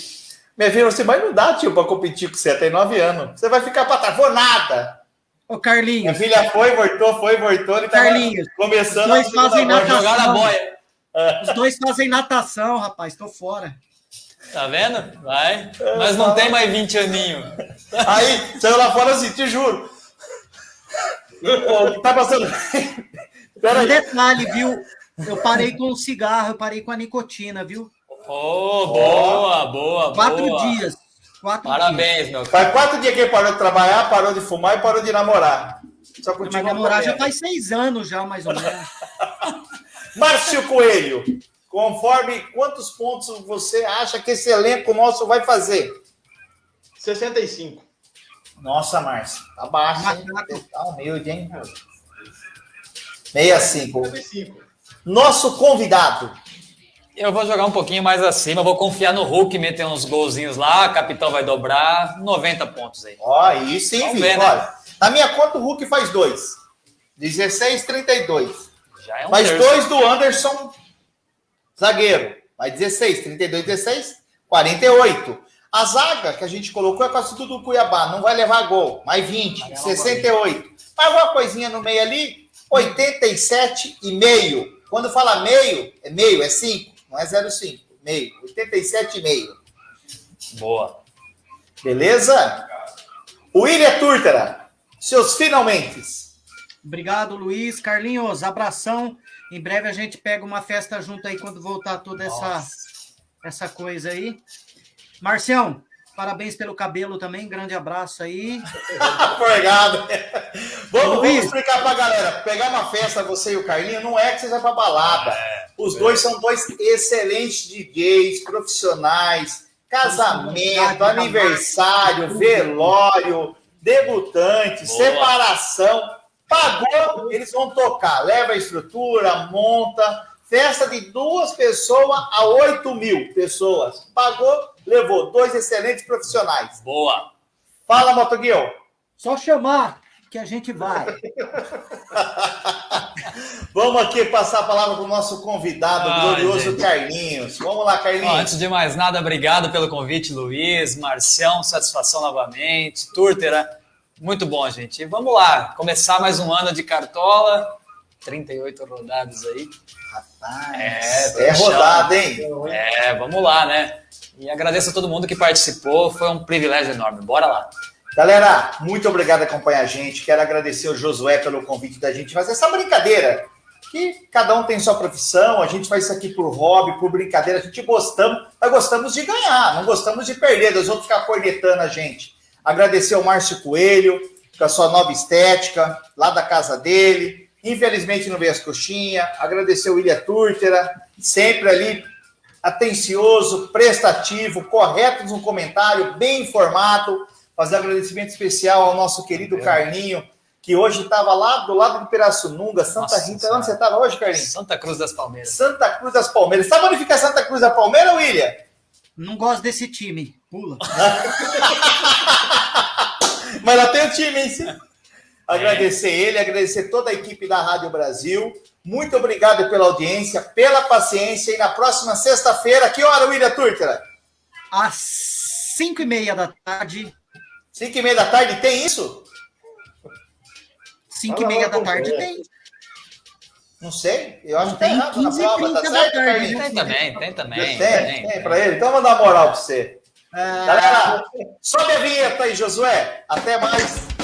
Minha filha falou assim, mas não dá, tio, para competir com você, tem 9 anos. Você vai ficar para trás, vou nada. Ô, Carlinhos. Minha filha foi, voltou, foi, voltou. Ele Carlinhos. Começando os dois fazem natação. Jogar na boia. Os dois fazem natação, rapaz, tô fora. Tá vendo? Vai. Mas não tem mais 20 aninhos. Aí, saiu lá fora assim, te juro. tá passando. Pera um detalhe, viu? Eu parei com o cigarro, eu parei com a nicotina, viu? Oh, boa, boa, Quatro boa. dias. Quatro Parabéns, dias. meu. Faz quatro dias que ele parou de trabalhar, parou de fumar e parou de namorar. Só Mas namorar já faz seis anos já, mais ou menos. Márcio Coelho, conforme quantos pontos você acha que esse elenco nosso vai fazer? 65. Nossa, Márcio, tá baixo, hein? Tá humilde, hein? 65. 65. Nosso convidado. Eu vou jogar um pouquinho mais acima, vou confiar no Hulk, meter uns golzinhos lá, a capital vai dobrar, 90 pontos aí. Ó, aí sim, Vamos ver, né? Olha, na minha conta o Hulk faz dois. 16, 32. Já é um terço. dois do Anderson, zagueiro. Mais 16, 32, 16, 48. A zaga que a gente colocou é quase tudo do Cuiabá, não vai levar gol. Mais 20, 68. Mais uma coisinha no meio ali, 87,5. Quando fala meio, é meio, é 5 não é 0,5, meio, 87,5. Boa. Beleza? William Turtera, seus finalmente. Obrigado, Luiz. Carlinhos, abração. Em breve a gente pega uma festa junto aí quando voltar toda essa, essa coisa aí. Marcião, Parabéns pelo cabelo também, grande abraço aí. Obrigado. vamos, vamos explicar para a galera. Pegar uma festa, você e o Carlinho, não é que você vai para balada. É, Os é. dois são dois excelentes DJs, profissionais, casamento, aniversário, velório, debutante, Boa. separação. Pagou, eles vão tocar. Leva a estrutura, monta. Festa de duas pessoas a oito mil pessoas. Pagou, levou dois excelentes profissionais. Boa. Fala, Motoguil. Só chamar que a gente vai. Vamos aqui passar a palavra para o nosso convidado, o glorioso gente. Carlinhos. Vamos lá, Carlinhos. antes de mais nada, obrigado pelo convite, Luiz, Marcião, satisfação novamente, Túrtera. Muito bom, gente. E vamos lá, começar mais um ano de Cartola. 38 rodadas aí. É, é rodada, hein? É, vamos lá, né? E agradeço a todo mundo que participou, foi um privilégio enorme. Bora lá. Galera, muito obrigado por acompanhar a gente. Quero agradecer ao Josué pelo convite da gente fazer essa brincadeira. Que cada um tem sua profissão, a gente faz isso aqui por hobby, por brincadeira. A gente gostamos, mas gostamos de ganhar, não gostamos de perder, dos outros ficar cornetando a gente. Agradecer ao Márcio Coelho, com a sua nova estética, lá da casa dele. Infelizmente não veio as coxinhas. Agradecer o Ilha Túrtera, sempre ali atencioso, prestativo, correto no comentário, bem informado. Fazer um agradecimento especial ao nosso querido é. Carlinho, que hoje estava lá do lado de Pirassununga, Santa Nossa, Rita. Onde você estava hoje, Carlinho? Santa Cruz das Palmeiras. Santa Cruz das Palmeiras. Sabe onde fica Santa Cruz da Palmeira, William? Não gosto desse time. Pula. Mas lá tem o time, hein? Agradecer ele, agradecer toda a equipe da Rádio Brasil. Muito obrigado pela audiência, pela paciência. E na próxima sexta-feira, que hora, William Turtera? Às 5 e meia da tarde. 5 e meia da tarde tem isso? 5 e meia da tarde tem. Não sei, eu acho que tem errado na prova, tá certo, tarde, Tem também, tem também. Tem, tem, tem para ele. Então, vou dar moral para você. Ah... Galera, sobe a vinheta aí, Josué. Até mais.